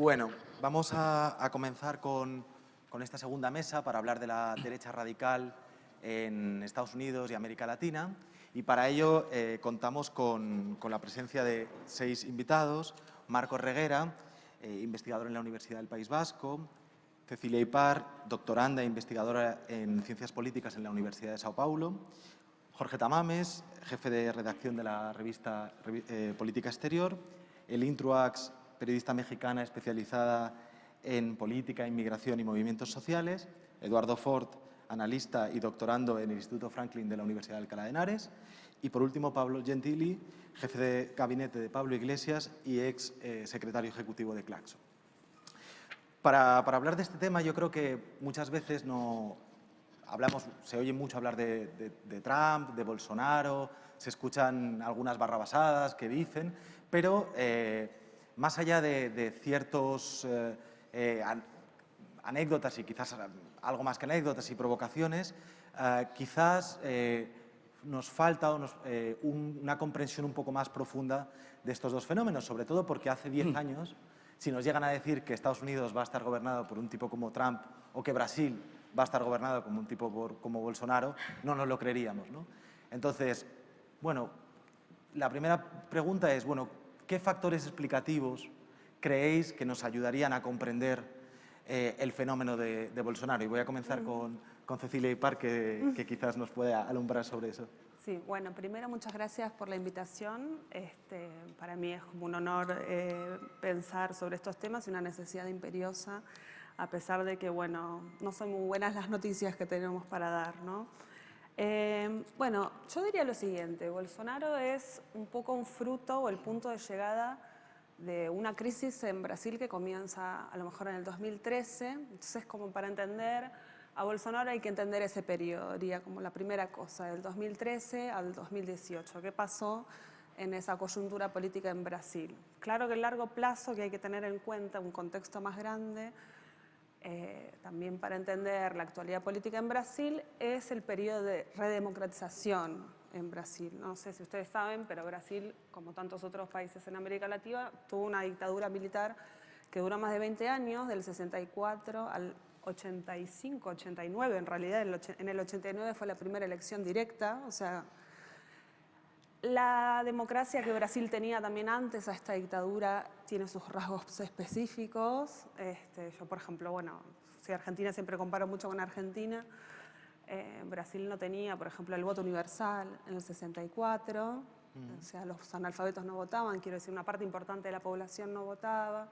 Bueno, vamos a, comenzar con, esta segunda mesa para hablar de la derecha radical en Estados Unidos y América Latina. Y para ello eh, contamos con, la presencia de seis invitados. Marco Reguera, eh, investigador en la Universidad del País Vasco. Cecilia Ipar, doctoranda e investigadora en Ciencias Políticas en la Universidad de Sao Paulo. Jorge Tamames, jefe de redacción de la revista eh, Política Exterior. Elin Truax, periodista mexicana especializada en política, inmigración y movimientos sociales. Eduardo Ford, analista y doctorando en el Instituto Franklin de la Universidad de Alcalá de Henares. Y por último, Pablo Gentili, jefe de gabinete de Pablo Iglesias y ex eh, secretario ejecutivo de Claxo. Para, hablar de este tema, yo creo que muchas veces no, hablamos, se oye mucho hablar de, Trump, de Bolsonaro, se escuchan algunas barrabasadas que dicen, pero eh, más allá de, ciertos eh, eh, anécdotas y quizás algo más que anécdotas y provocaciones, quizás nos falta una comprensión un poco más profunda de estos dos fenómenos, sobre todo porque hace 10 mm. años, si nos llegan a decir que Estados Unidos va a estar gobernado por un tipo como Trump o que Brasil va a estar gobernado como un tipo como Bolsonaro, no nos lo creeríamos. ¿no? Entonces, bueno, la primera pregunta es, bueno, ¿qué factores explicativos creéis que nos ayudarían a comprender eh, el fenómeno de, Bolsonaro? Y voy a comenzar con, con Cecilia Ipar, que, que quizás nos pueda alumbrar sobre eso. Sí, bueno, primero muchas gracias por la invitación. Este, para mí es como un honor eh, pensar sobre estos temas y una necesidad imperiosa a pesar de que, bueno, no son muy buenas las noticias que tenemos para dar, ¿no? Eh, bueno, yo diría lo siguiente, Bolsonaro es un poco un fruto o el punto de llegada de una crisis en Brasil que comienza a lo mejor en el 2013, entonces como para entender a Bolsonaro hay que entender ese periodo, diría como la primera cosa, del 2013 al 2018, qué pasó en esa coyuntura política en Brasil. Claro que el largo plazo que hay que tener en cuenta, un contexto más grande, eh, también para entender la actualidad política en Brasil, es el periodo de redemocratización en Brasil. No sé si ustedes saben, pero Brasil, como tantos otros países en América Latina, tuvo una dictadura militar que duró más de 20 años, del 64 al 85, 89, en realidad en el 89 fue la primera elección directa, o sea, la democracia que Brasil tenía también antes a esta dictadura tiene sus rasgos específicos. Este, yo, por ejemplo, bueno, si Argentina siempre comparo mucho con Argentina, eh, Brasil no tenía, por ejemplo, el voto universal en el 64, mm. o sea, los analfabetos no votaban, quiero decir, una parte importante de la población no votaba.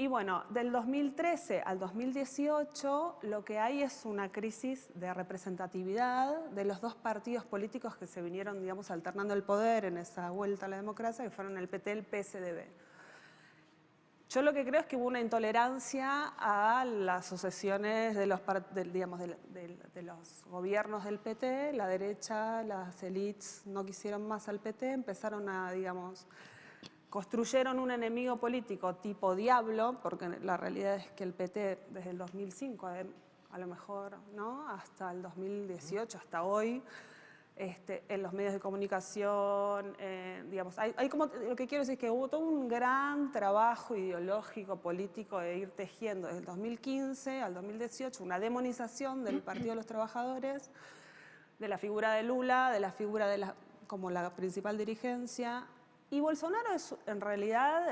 Y bueno, del 2013 al 2018 lo que hay es una crisis de representatividad de los dos partidos políticos que se vinieron, digamos, alternando el poder en esa vuelta a la democracia, que fueron el PT y el PSDB. Yo lo que creo es que hubo una intolerancia a las sucesiones de los, digamos, de los gobiernos del PT, la derecha, las élites no quisieron más al PT, empezaron a, digamos, construyeron un enemigo político tipo diablo, porque la realidad es que el PT desde el 2005, eh, a lo mejor ¿no? hasta el 2018, hasta hoy, este, en los medios de comunicación, eh, digamos, hay, como, lo que quiero decir es que hubo todo un gran trabajo ideológico, político de ir tejiendo desde el 2015 al 2018 una demonización del Partido de los Trabajadores, de la figura de Lula, de la figura de la, como la principal dirigencia, y Bolsonaro en realidad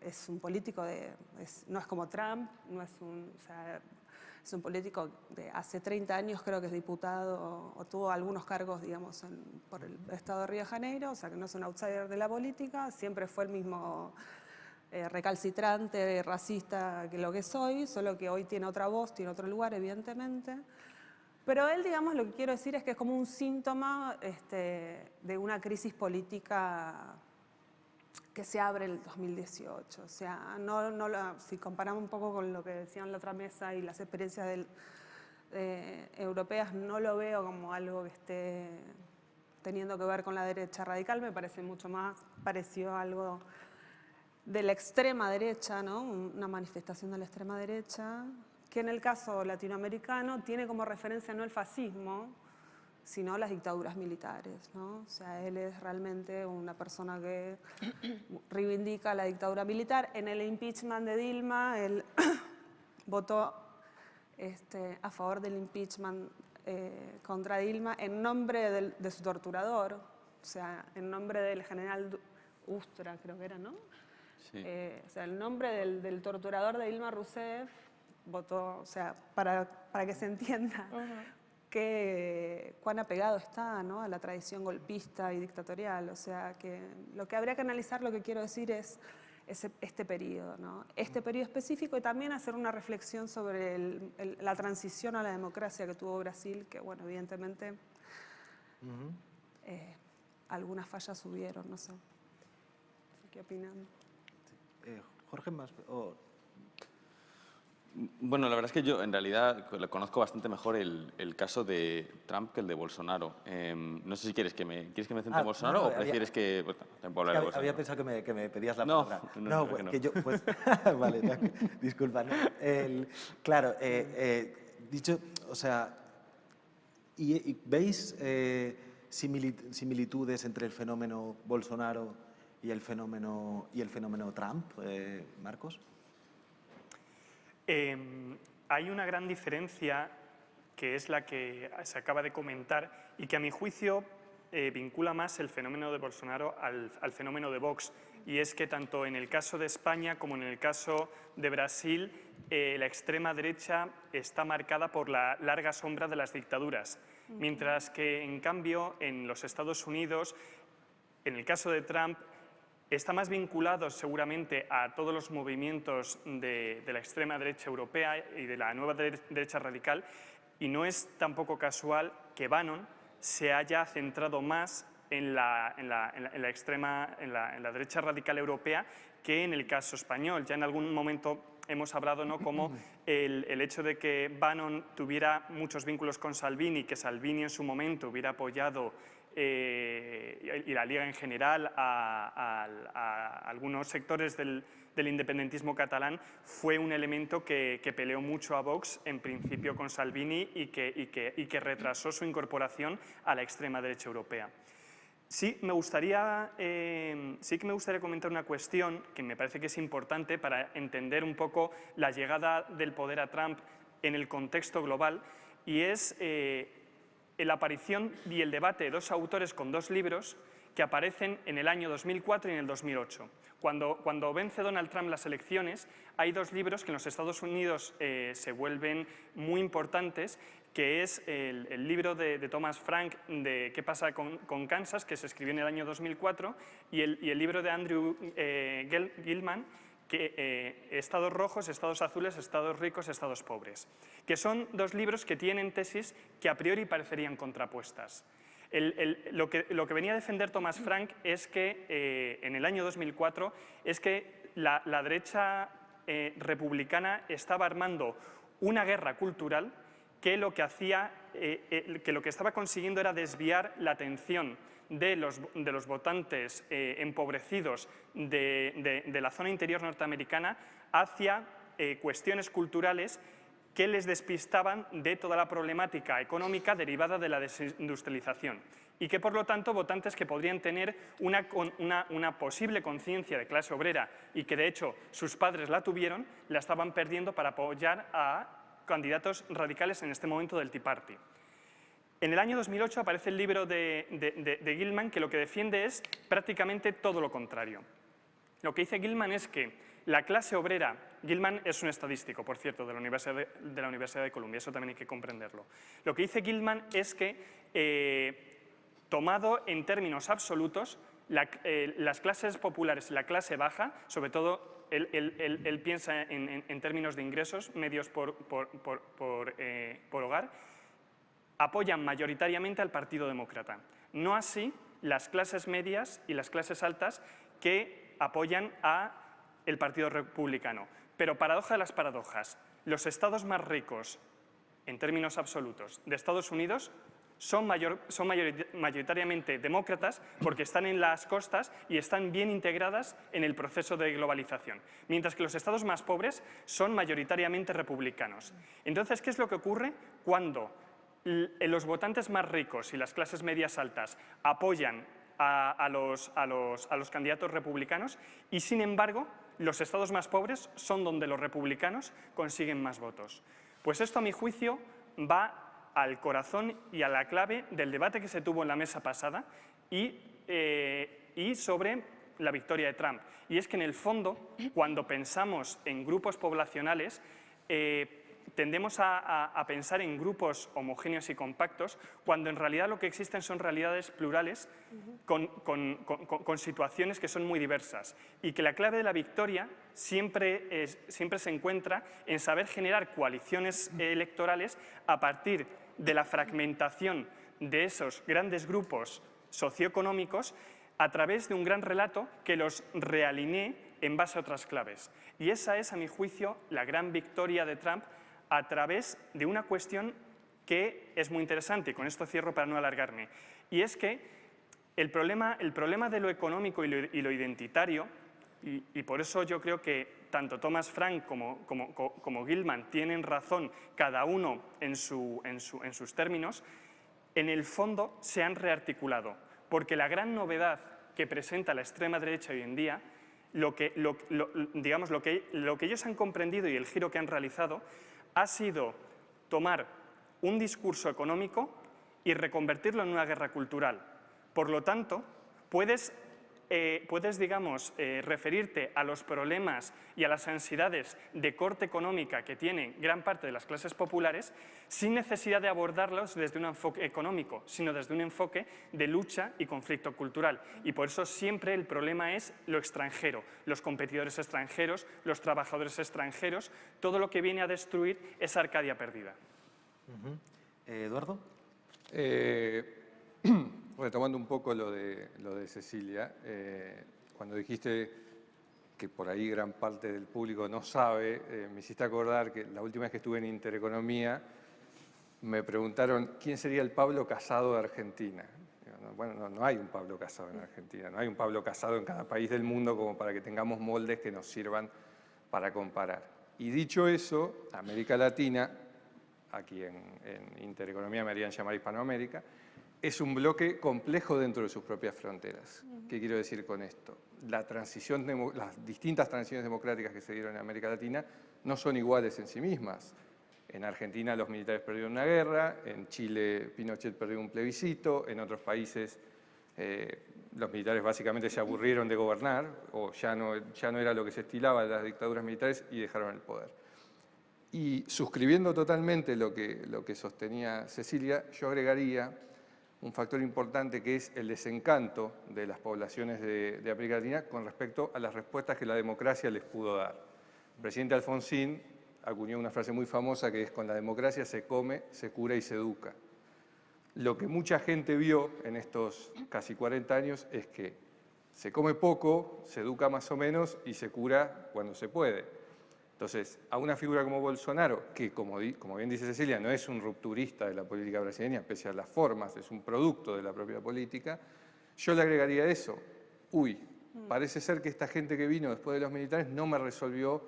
es un político, de, no es como Trump, no es un, es un político de hace 30 años, creo que es diputado o, tuvo algunos cargos, digamos, por el Estado de Río de Janeiro, o sea que no es un outsider de la política, siempre fue el mismo eh, recalcitrante, racista que lo que soy, solo que hoy tiene otra voz, tiene otro lugar, evidentemente. Pero él, digamos, lo que quiero decir es que es como un síntoma este, de una crisis política que se abre el 2018. O sea, no, no si comparamos un poco con lo que decían la otra mesa y las experiencias del, eh, europeas, no lo veo como algo que esté teniendo que ver con la derecha radical, me parece mucho más parecido a algo de la extrema derecha, ¿no? una manifestación de la extrema derecha, que en el caso latinoamericano tiene como referencia no el fascismo, sino las dictaduras militares. ¿no? O sea, él es realmente una persona que reivindica la dictadura militar. En el impeachment de Dilma, él votó este, a favor del impeachment eh, contra Dilma en nombre de su torturador, o sea, en nombre del general Ustra, creo que era, ¿no? Eh, o sea, el nombre del, torturador de Dilma Rousseff votó, o sea, para, para que se entienda que, cuán apegado está a la tradición golpista y dictatorial. O sea, que lo que habría que analizar, lo que quiero decir es este periodo, ¿no? este periodo específico y también hacer una reflexión sobre la transición a la democracia que tuvo Brasil, que bueno, evidentemente eh, algunas fallas hubieron, no sé. ¿Qué opinan? Eh, Jorge, más, bueno, la verdad es que yo en realidad conozco bastante mejor el, el caso de Trump que el de Bolsonaro. Em, no sé si quieres que me, ¿quieres que me centre en ah, Bolsonaro o prefieres que... Pues, hablar de había pensado que me, que me pedías la palabra. No, no, pues, que yo... Pues, vale, disculpa. El, claro, eh, eh, dicho, o sea, ¿y, veis eh, similitudes entre el fenómeno Bolsonaro y el fenómeno, y el fenómeno Trump, Marcos? Em, hay una gran diferencia que es la que se acaba de comentar y que a mi juicio eh, vincula más el fenómeno de Bolsonaro al, fenómeno de Vox. Y es que tanto en el caso de España como en el caso de Brasil, eh, la extrema derecha está marcada por la larga sombra de las dictaduras. Mientras que, en cambio, en los Estados Unidos, en el caso de Trump, está más vinculado seguramente a todos los movimientos de, la extrema derecha europea y de la nueva derecha radical y no es tampoco casual que Bannon se haya centrado más en la, extrema, en la, derecha radical europea que en el caso español. Ya en algún momento hemos hablado ¿no? como el, el, hecho de que Bannon tuviera muchos vínculos con Salvini, que Salvini en su momento hubiera apoyado eh, y la Liga en general a, algunos sectores del, independentismo catalán fue un elemento que, peleó mucho a Vox, en principio con Salvini, y que, retrasó su incorporación a la extrema derecha europea. Sí, me gustaría, eh, sí que me gustaría comentar una cuestión que me parece que es importante para entender un poco la llegada del poder a Trump en el contexto global, y es eh, la aparición y el debate de dos autores con dos libros que aparecen en el año 2004 y en el 2008. Cuando, cuando vence Donald Trump las elecciones, hay dos libros que en los Estados Unidos eh, se vuelven muy importantes, que es el, libro de, Thomas Frank de ¿Qué pasa con, Kansas?, que se escribió en el año 2004, y el, libro de Andrew eh, Gilman, que, eh, estados rojos, estados azules, estados ricos, estados pobres, que son dos libros que tienen tesis que a priori parecerían contrapuestas. lo, que, venía a defender Thomas Frank es que eh, en el año 2004 es que la, derecha eh, republicana estaba armando una guerra cultural que lo que hacía, que lo que estaba consiguiendo era desviar la atención de los, de los votantes eh, empobrecidos de, la zona interior norteamericana hacia eh, cuestiones culturales que les despistaban de toda la problemática económica derivada de la desindustrialización y que por lo tanto votantes que podrían tener una, una, una posible conciencia de clase obrera y que de hecho sus padres la tuvieron, la estaban perdiendo para apoyar a candidatos radicales en este momento del Tea Party. En el año 2008 aparece el libro de, Gilman que lo que defiende es prácticamente todo lo contrario. Lo que dice Gilman es que la clase obrera, Gilman es un estadístico, por cierto, de la Universidad de, la Universidad de Columbia, eso también hay que comprenderlo. Lo que dice Gilman es que, eh, tomado en términos absolutos, eh, las clases populares y la clase baja, sobre todo él, piensa en, términos de ingresos medios por, por eh, hogar, apoyan mayoritariamente al Partido Demócrata. No así las clases medias y las clases altas que apoyan al Partido Republicano. Pero paradoja de las paradojas, los estados más ricos, en términos absolutos, de Estados Unidos son, son, mayoritariamente demócratas porque están en las costas y están bien integradas en el proceso de globalización, mientras que los estados más pobres son mayoritariamente republicanos. Entonces, ¿qué es lo que ocurre cuando los votantes más ricos y las clases medias altas apoyan a, los, candidatos republicanos y, sin embargo, los estados más pobres son donde los republicanos consiguen más votos. Pues esto, a mi juicio, va al corazón y a la clave del debate que se tuvo en la mesa pasada y, eh, sobre la victoria de Trump. Y es que, en el fondo, cuando pensamos en grupos poblacionales, eh, tendemos a, pensar en grupos homogéneos y compactos cuando en realidad lo que existen son realidades plurales con, situaciones que son muy diversas y que la clave de la victoria siempre, siempre se encuentra en saber generar coaliciones electorales a partir de la fragmentación de esos grandes grupos socioeconómicos a través de un gran relato que los realinee en base a otras claves. Y esa es, a mi juicio, la gran victoria de Trump a través de una cuestión que es muy interesante, y con esto cierro para no alargarme, y es que el problema, el problema de lo económico y lo, identitario, y, por eso yo creo que tanto Thomas Frank como, como, como Gilman tienen razón, cada uno en, su, en, su, en sus términos, en el fondo se han rearticulado, porque la gran novedad que presenta la extrema derecha hoy en día lo que, digamos, lo que, lo que ellos han comprendido y el giro que han realizado ha sido tomar un discurso económico y reconvertirlo en una guerra cultural. Por lo tanto, puedes, eh, puedes digamos, eh, referirte a los problemas y a las ansiedades de corte económica que tienen gran parte de las clases populares sin necesidad de abordarlos desde un enfoque económico, sino desde un enfoque de lucha y conflicto cultural. Y por eso siempre el problema es lo extranjero, los competidores extranjeros, los trabajadores extranjeros, todo lo que viene a destruir esa Arcadia perdida. Eh, Eduardo. Eh, retomando un poco lo de, lo de Cecilia, eh, cuando dijiste que por ahí gran parte del público no sabe, me hiciste acordar que la última vez que estuve en Intereconomía me preguntaron quién sería el Pablo Casado de Argentina. Bueno, no, hay un Pablo Casado en Argentina, no hay un Pablo Casado en cada país del mundo como para que tengamos moldes que nos sirvan para comparar. Y dicho eso, América Latina, aquí en, Intereconomía me harían llamar Hispanoamérica, es un bloque complejo dentro de sus propias fronteras. ¿Qué quiero decir con esto? La transición, las distintas transiciones democráticas que se dieron en América Latina no son iguales en sí mismas. En Argentina los militares perdieron una guerra, en Chile Pinochet perdió un plebiscito, en otros países eh, los militares básicamente se aburrieron de gobernar o ya no, ya no era lo que se estilaba las dictaduras militares y dejaron el poder. Y suscribiendo totalmente lo que, lo que sostenía Cecilia, yo agregaría un factor importante que es el desencanto de las poblaciones de, de América Latina con respecto a las respuestas que la democracia les pudo dar. El presidente Alfonsín acuñó una frase muy famosa que es con la democracia se come, se cura y se educa. Lo que mucha gente vio en estos casi 40 años es que se come poco, se educa más o menos y se cura cuando se puede. Entonces, a una figura como Bolsonaro, que como, como bien dice Cecilia, no es un rupturista de la política brasileña, pese a las formas, es un producto de la propia política, yo le agregaría eso. Uy, parece ser que esta gente que vino después de los militares no me resolvió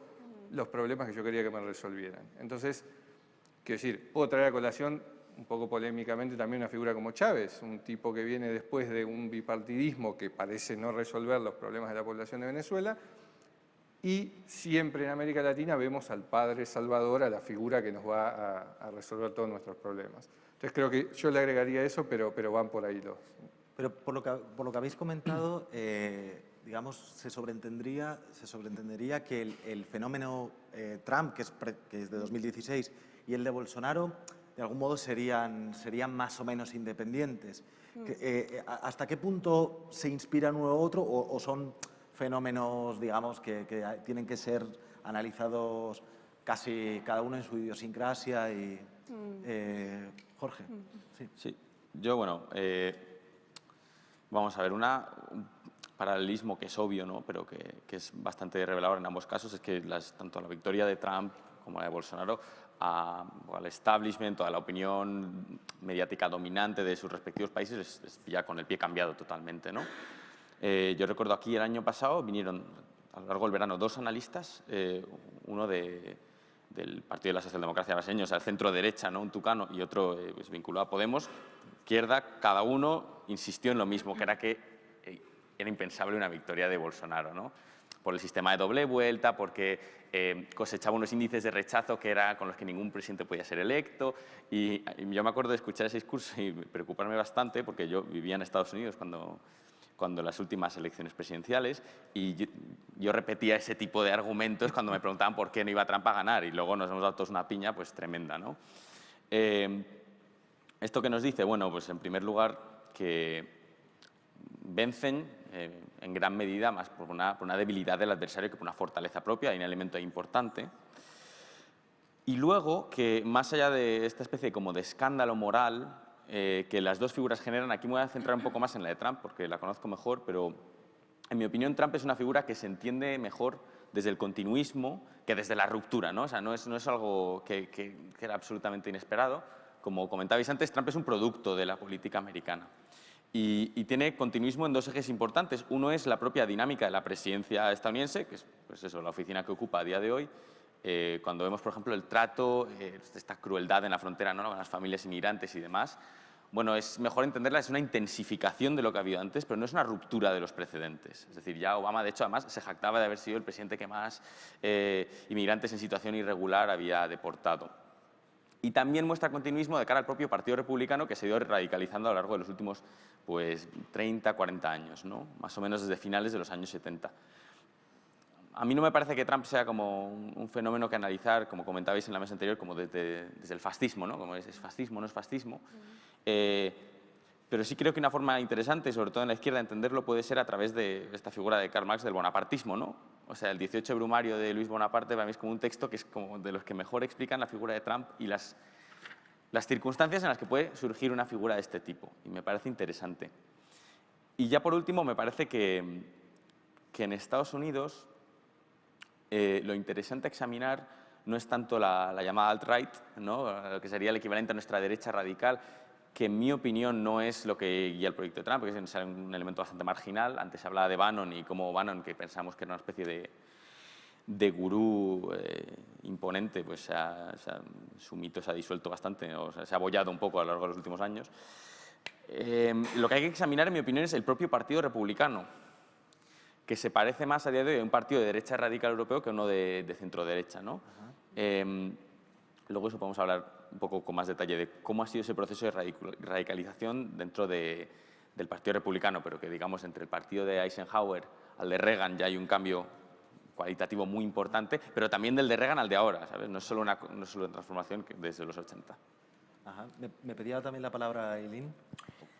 los problemas que yo quería que me resolvieran. Entonces, quiero decir, puedo traer a colación un poco polémicamente también una figura como Chávez, un tipo que viene después de un bipartidismo que parece no resolver los problemas de la población de Venezuela, y siempre en América Latina vemos al padre Salvador, a la figura que nos va a, resolver todos nuestros problemas. Entonces creo que yo le agregaría eso, pero, pero van por ahí los... Pero por lo que, por lo que habéis comentado, eh, digamos, se sobreentendería, se sobreentendería que el, fenómeno eh, Trump, que es, que es, de 2016, y el de Bolsonaro, de algún modo serían, serían más o menos independientes. Mm. Eh, eh, ¿Hasta qué punto se inspira uno u otro o, son fenómenos, digamos, que, tienen que ser analizados casi cada uno en su idiosincrasia? Y, mm. Jorge. Mm. Sí. sí. Yo, bueno, vamos a ver, una, paralelismo que es obvio, ¿no? pero que, es bastante revelador en ambos casos, es que tanto la victoria de Trump como la de Bolsonaro al establishment a la opinión mediática dominante de sus respectivos países es, ya con el pie cambiado totalmente. ¿no? Eh, yo recuerdo aquí el año pasado vinieron a lo largo del verano dos analistas, eh, uno de, del Partido de la Socialdemocracia Brasileña, o sea, el centro-derecha, ¿no? un tucano, y otro eh, pues, vinculado a Podemos, izquierda, cada uno insistió en lo mismo, que era que eh, era impensable una victoria de Bolsonaro, ¿no? por el sistema de doble vuelta, porque eh, cosechaba unos índices de rechazo que era con los que ningún presidente podía ser electo. Y, y, yo me acuerdo de escuchar ese discurso y preocuparme bastante, porque yo vivía en Estados Unidos cuando, cuando las últimas elecciones presidenciales y yo, yo, repetía ese tipo de argumentos cuando me preguntaban por qué no iba Trump a ganar y luego nos hemos dado todos una piña pues tremenda. ¿no? Eh, ¿Esto que nos dice? Bueno, pues en primer lugar que vencen eh, en gran medida más por una, por una, debilidad del adversario que por una fortaleza propia, hay un elemento importante. Y luego que más allá de esta especie como de escándalo moral eh, que las dos figuras generan, aquí me voy a centrar un poco más en la de Trump porque la conozco mejor, pero en mi opinión Trump es una figura que se entiende mejor desde el continuismo que desde la ruptura, ¿no? O sea, no es, no es algo que, era absolutamente inesperado. Como comentabais antes, Trump es un producto de la política americana. Y, y, tiene continuismo en dos ejes importantes. Uno es la propia dinámica de la presidencia estadounidense, que es pues eso, la oficina que ocupa a día de hoy, eh, cuando vemos, por ejemplo, el trato, eh, esta crueldad en la frontera ¿no? con las familias inmigrantes y demás, bueno, es mejor entenderla, es una intensificación de lo que ha habido antes, pero no es una ruptura de los precedentes. Es decir, ya Obama, de hecho, además, se jactaba de haber sido el presidente que más eh, inmigrantes en situación irregular había deportado. Y también muestra continuismo de cara al propio Partido Republicano, que se ha ido radicalizando a lo largo de los últimos pues, 30, 40 años, ¿no? más o menos desde finales de los años 70 a mí no me parece que Trump sea como un, fenómeno que analizar, como comentabais en la mesa anterior, como desde, desde el fascismo, ¿no? Como es, es, fascismo, no es fascismo. Eh, pero sí creo que una forma interesante, sobre todo en la izquierda, de entenderlo puede ser a través de esta figura de Karl Marx del bonapartismo, ¿no? O sea, el 18 Brumario de Luis Bonaparte para mí es como un texto que es como de los que mejor explican la figura de Trump y las, las circunstancias en las que puede surgir una figura de este tipo. Y me parece interesante. Y ya por último, me parece que, que en Estados Unidos eh, lo interesante a examinar no es tanto la, la llamada alt-right, ¿no? lo que sería el equivalente a nuestra derecha radical, que en mi opinión no es lo que guía el proyecto de Trump, porque es un elemento bastante marginal. Antes hablaba de Bannon y como Bannon, que pensamos que era una especie de, de gurú eh, imponente, pues se ha, se su mito se ha disuelto bastante, o se ha abollado un poco a lo largo de los últimos años. Eh, lo que hay que examinar, en mi opinión, es el propio Partido Republicano, que se parece más a día de hoy a un partido de derecha radical europeo que uno de, de centro-derecha. ¿no? Eh, luego eso podemos hablar un poco con más detalle de cómo ha sido ese proceso de radicalización dentro de, del Partido Republicano, pero que digamos entre el partido de Eisenhower al de Reagan ya hay un cambio cualitativo muy importante, pero también del de Reagan al de ahora, ¿sabes? No es solo una, no es solo una transformación desde los 80. Ajá. Me, me pedía también la palabra Eileen.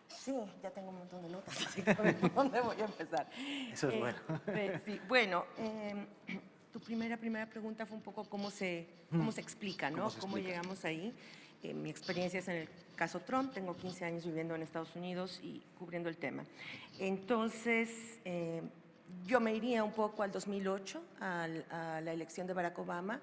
Sí, ya tengo un montón de notas, así que ¿por dónde voy a empezar? Eso es eh, bueno. Eh, sí, bueno, eh, tu primera, primera pregunta fue un poco cómo se, cómo se explica, ¿no? ¿Cómo, llegamos ahí. Eh, mi experiencia es en el caso Trump, tengo 15 años viviendo en Estados Unidos y cubriendo el tema. Entonces, eh, yo me iría un poco al 2008, al, a la elección de Barack Obama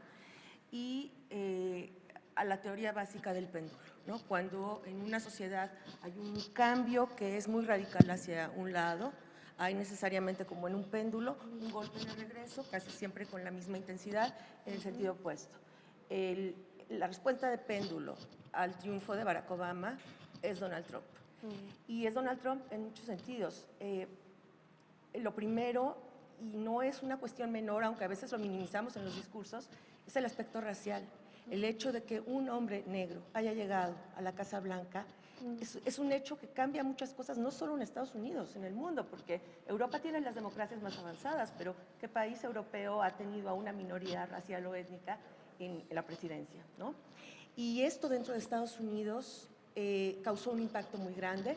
y eh, a la teoría básica del péndulo. ¿No? Cuando en una sociedad hay un cambio que es muy radical hacia un lado, hay necesariamente como en un péndulo un golpe de regreso, casi siempre con la misma intensidad, en el sentido opuesto. El, la respuesta de péndulo al triunfo de Barack Obama es Donald Trump. Mm. Y es Donald Trump en muchos sentidos. Eh, lo primero, y no es una cuestión menor, aunque a veces lo minimizamos en los discursos, es el aspecto racial. El hecho de que un hombre negro haya llegado a la Casa Blanca es, es, un hecho que cambia muchas cosas, no solo en Estados Unidos, en el mundo, porque Europa tiene las democracias más avanzadas, pero ¿qué país europeo ha tenido a una minoría racial o étnica en, en la presidencia? ¿no? Y esto dentro de Estados Unidos eh, causó un impacto muy grande.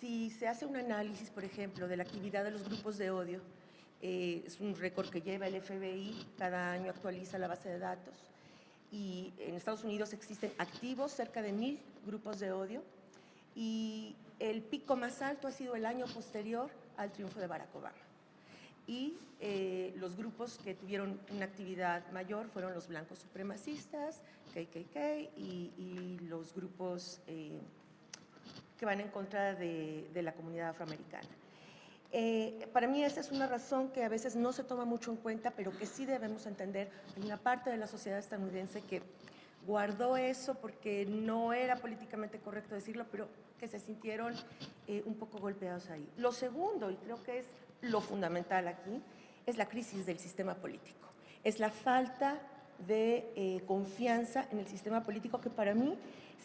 Si se hace un análisis, por ejemplo, de la actividad de los grupos de odio, eh, es un récord que lleva el FBI, cada año actualiza la base de datos, y en Estados Unidos existen activos cerca de mil grupos de odio, y el pico más alto ha sido el año posterior al triunfo de Barack Obama. Y eh, los grupos que tuvieron una actividad mayor fueron los blancos supremacistas, KKK, y, y los grupos eh, que van en contra de, de, la comunidad afroamericana. Eh, para mí esa es una razón que a veces no se toma mucho en cuenta, pero que sí debemos entender. Hay una parte de la sociedad estadounidense que guardó eso porque no era políticamente correcto decirlo, pero que se sintieron eh, un poco golpeados ahí. Lo segundo, y creo que es lo fundamental aquí, es la crisis del sistema político. Es la falta de eh, confianza en el sistema político que para mí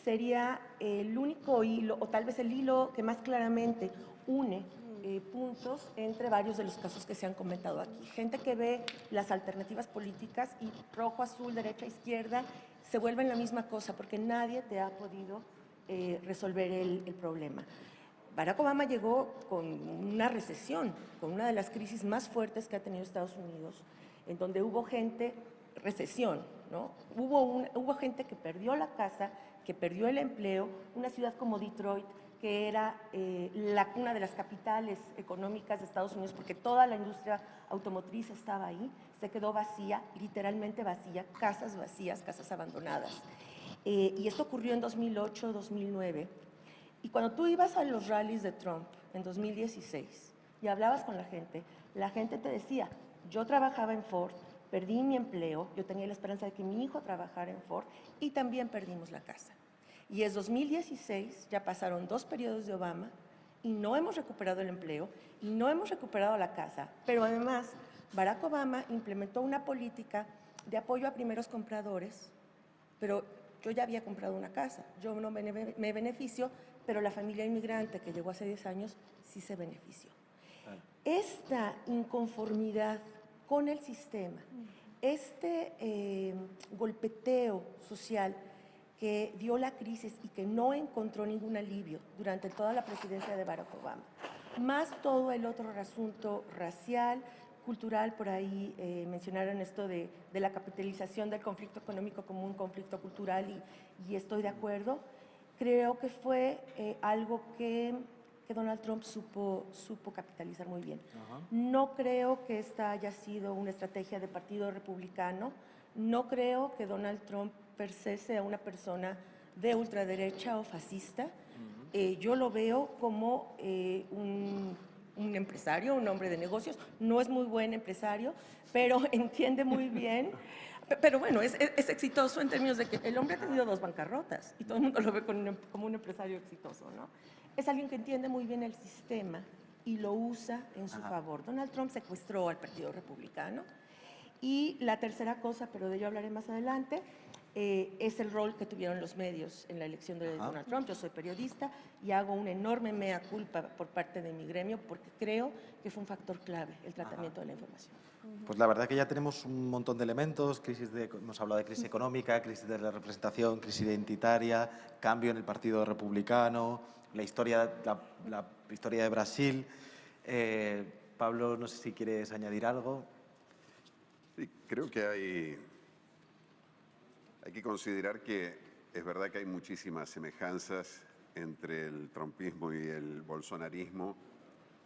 sería el único hilo, o tal vez el hilo que más claramente une eh, puntos entre varios de los casos que se han comentado aquí. Gente que ve las alternativas políticas y rojo, azul, derecha, izquierda, se vuelven la misma cosa porque nadie te ha podido eh, resolver el, problema. Barack Obama llegó con una recesión, con una de las crisis más fuertes que ha tenido Estados Unidos, en donde hubo gente, recesión, ¿no? Hubo, hubo gente que perdió la casa, que perdió el empleo, una ciudad como Detroit que era eh, la, una de las capitales económicas de Estados Unidos, porque toda la industria automotriz estaba ahí, se quedó vacía, literalmente vacía, casas vacías, casas abandonadas. Eh, y esto ocurrió en 2008, 2009. Y cuando tú ibas a los rallies de Trump en 2016 y hablabas con la gente, la gente te decía, yo trabajaba en Ford, perdí mi empleo, yo tenía la esperanza de que mi hijo trabajara en Ford y también perdimos la casa. Y es 2016, ya pasaron dos periodos de Obama y no hemos recuperado el empleo y no hemos recuperado la casa. Pero además, Barack Obama implementó una política de apoyo a primeros compradores, pero yo ya había comprado una casa, yo no me beneficio, pero la familia inmigrante que llegó hace 10 años sí se benefició. Esta inconformidad con el sistema, este eh, golpeteo social que dio la crisis y que no encontró ningún alivio durante toda la presidencia de Barack Obama, más todo el otro asunto racial, cultural, por ahí eh, mencionaron esto de, la capitalización del conflicto económico como un conflicto cultural y, estoy de acuerdo. Creo que fue eh, algo que, Donald Trump supo, supo capitalizar muy bien. No creo que esta haya sido una estrategia de partido republicano, no creo que Donald Trump per se sea una persona de ultraderecha o fascista. Eh, yo lo veo como eh, un, empresario, un hombre de negocios. No es muy buen empresario, pero entiende muy bien. Pero bueno, es, exitoso en términos de que el hombre ha tenido dos bancarrotas y todo el mundo lo ve como un empresario exitoso, ¿no? Es alguien que entiende muy bien el sistema y lo usa en su favor. Donald Trump secuestró al Partido Republicano. Y la tercera cosa, pero de ello hablaré más adelante, eh, es el rol que tuvieron los medios en la elección de Donald Trump. Yo soy periodista y hago una enorme mea culpa por parte de mi gremio porque creo que fue un factor clave el tratamiento de la información. Pues la verdad que ya tenemos un montón de elementos, crisis de, hemos hablado de crisis económica, crisis de la representación, crisis identitaria, cambio en el Partido Republicano, la historia, la, historia de Brasil. Eh, Pablo, no sé si quieres añadir algo. Sí, creo que hay hay que considerar que es verdad que hay muchísimas semejanzas entre el trumpismo y el bolsonarismo,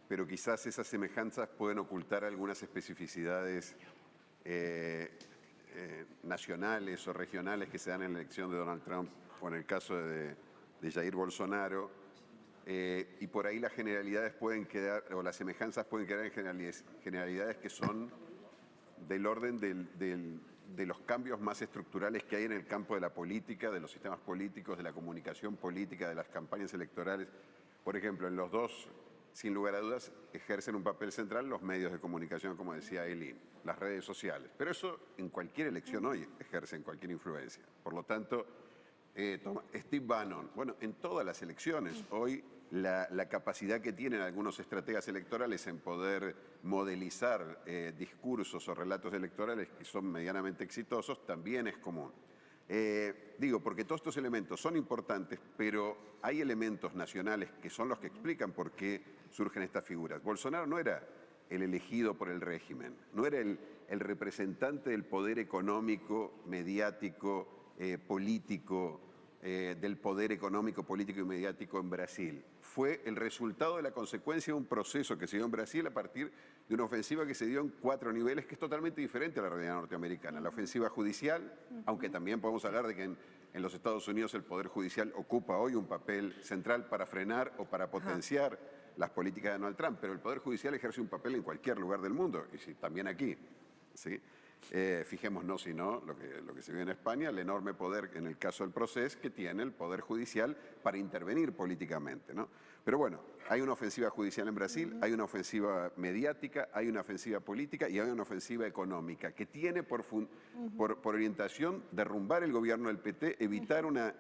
pero quizás esas semejanzas pueden ocultar algunas especificidades eh, eh, nacionales o regionales que se dan en la elección de Donald Trump o en el caso de, Jair Bolsonaro. Eh, y por ahí las generalidades pueden quedar, o las semejanzas pueden quedar en generalidades, generalidades que son del orden del, de los cambios más estructurales que hay en el campo de la política, de los sistemas políticos, de la comunicación política, de las campañas electorales. Por ejemplo, en los dos, sin lugar a dudas, ejercen un papel central los medios de comunicación, como decía Eileen, las redes sociales. Pero eso en cualquier elección hoy ejercen cualquier influencia. Por lo tanto, eh, Steve Bannon, bueno, en todas las elecciones hoy la, capacidad que tienen algunos estrategas electorales en poder modelizar eh, discursos o relatos electorales que son medianamente exitosos también es común. Eh, digo, porque todos estos elementos son importantes, pero hay elementos nacionales que son los que explican por qué surgen estas figuras. Bolsonaro no era el elegido por el régimen, no era el, representante del poder económico, mediático, eh, político, del poder económico, político y mediático en Brasil fue el resultado de la consecuencia de un proceso que se dio en Brasil a partir de una ofensiva que se dio en cuatro niveles, que es totalmente diferente a la realidad norteamericana. La ofensiva judicial, aunque también podemos hablar de que en, los Estados Unidos el Poder Judicial ocupa hoy un papel central para frenar o para potenciar las políticas de Donald Trump, pero el Poder Judicial ejerce un papel en cualquier lugar del mundo, y sí, también aquí. ¿sí? Eh, fijémonos, si no, lo que, lo que se ve en España, el enorme poder, en el caso del proceso, que tiene el Poder Judicial para intervenir políticamente. ¿no? Pero bueno, hay una ofensiva judicial en Brasil, hay una ofensiva mediática, hay una ofensiva política y hay una ofensiva económica que tiene por, por, orientación derrumbar el gobierno del PT, evitar una,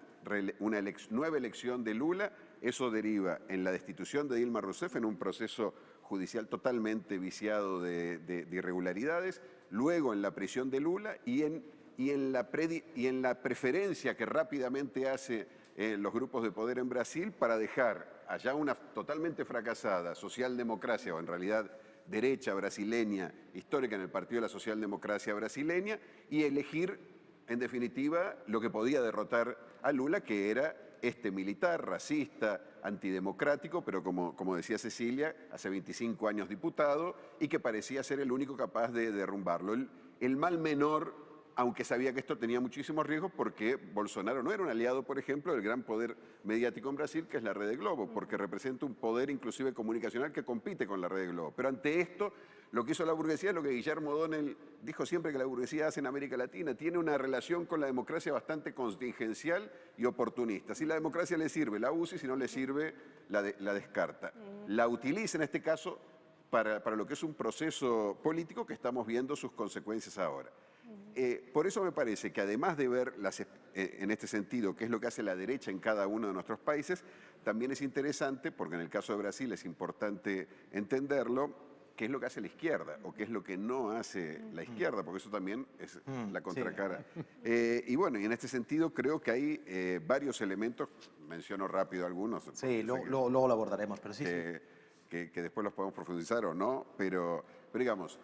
una nueva elección de Lula. Eso deriva en la destitución de Dilma Rousseff en un proceso judicial totalmente viciado de, irregularidades, luego en la prisión de Lula y en, la preferencia que rápidamente hace eh, los grupos de poder en Brasil para dejar allá una totalmente fracasada socialdemocracia, o en realidad derecha brasileña, histórica en el Partido de la Socialdemocracia brasileña, y elegir, en definitiva, lo que podía derrotar a Lula, que era este militar, racista, antidemocrático, pero como, como decía Cecilia, hace 25 años diputado, y que parecía ser el único capaz de derrumbarlo. el mal menor aunque sabía que esto tenía muchísimos riesgos porque Bolsonaro no era un aliado, por ejemplo, del gran poder mediático en Brasil, que es la red de Globo, porque representa un poder inclusive comunicacional que compite con la red de Globo. Pero ante esto, lo que hizo la burguesía es lo que Guillermo O'Donnell dijo siempre que la burguesía hace en América Latina, tiene una relación con la democracia bastante contingencial y oportunista. Si la democracia le sirve, la usa y si no le sirve, la, la descarta. La utiliza en este caso para, para lo que es un proceso político que estamos viendo sus consecuencias ahora. Eh, por eso me parece que además de ver eh, en este sentido qué es lo que hace la derecha en cada uno de nuestros países, también es interesante, porque en el caso de Brasil es importante entenderlo, qué es lo que hace la izquierda o qué es lo que no hace la izquierda, porque eso también es la contracara. Eh, y bueno, y en este sentido creo que hay varios elementos, menciono rápido algunos. Sí, luego, lo abordaremos, pero sí, que, que, después los podemos profundizar o no, pero, pero digamos,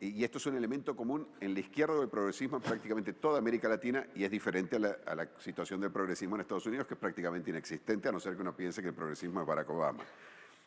y esto es un elemento común en la izquierda del progresismo en prácticamente toda América Latina y es diferente a la, situación del progresismo en Estados Unidos, que es prácticamente inexistente, a no ser que uno piense que el progresismo es Barack Obama.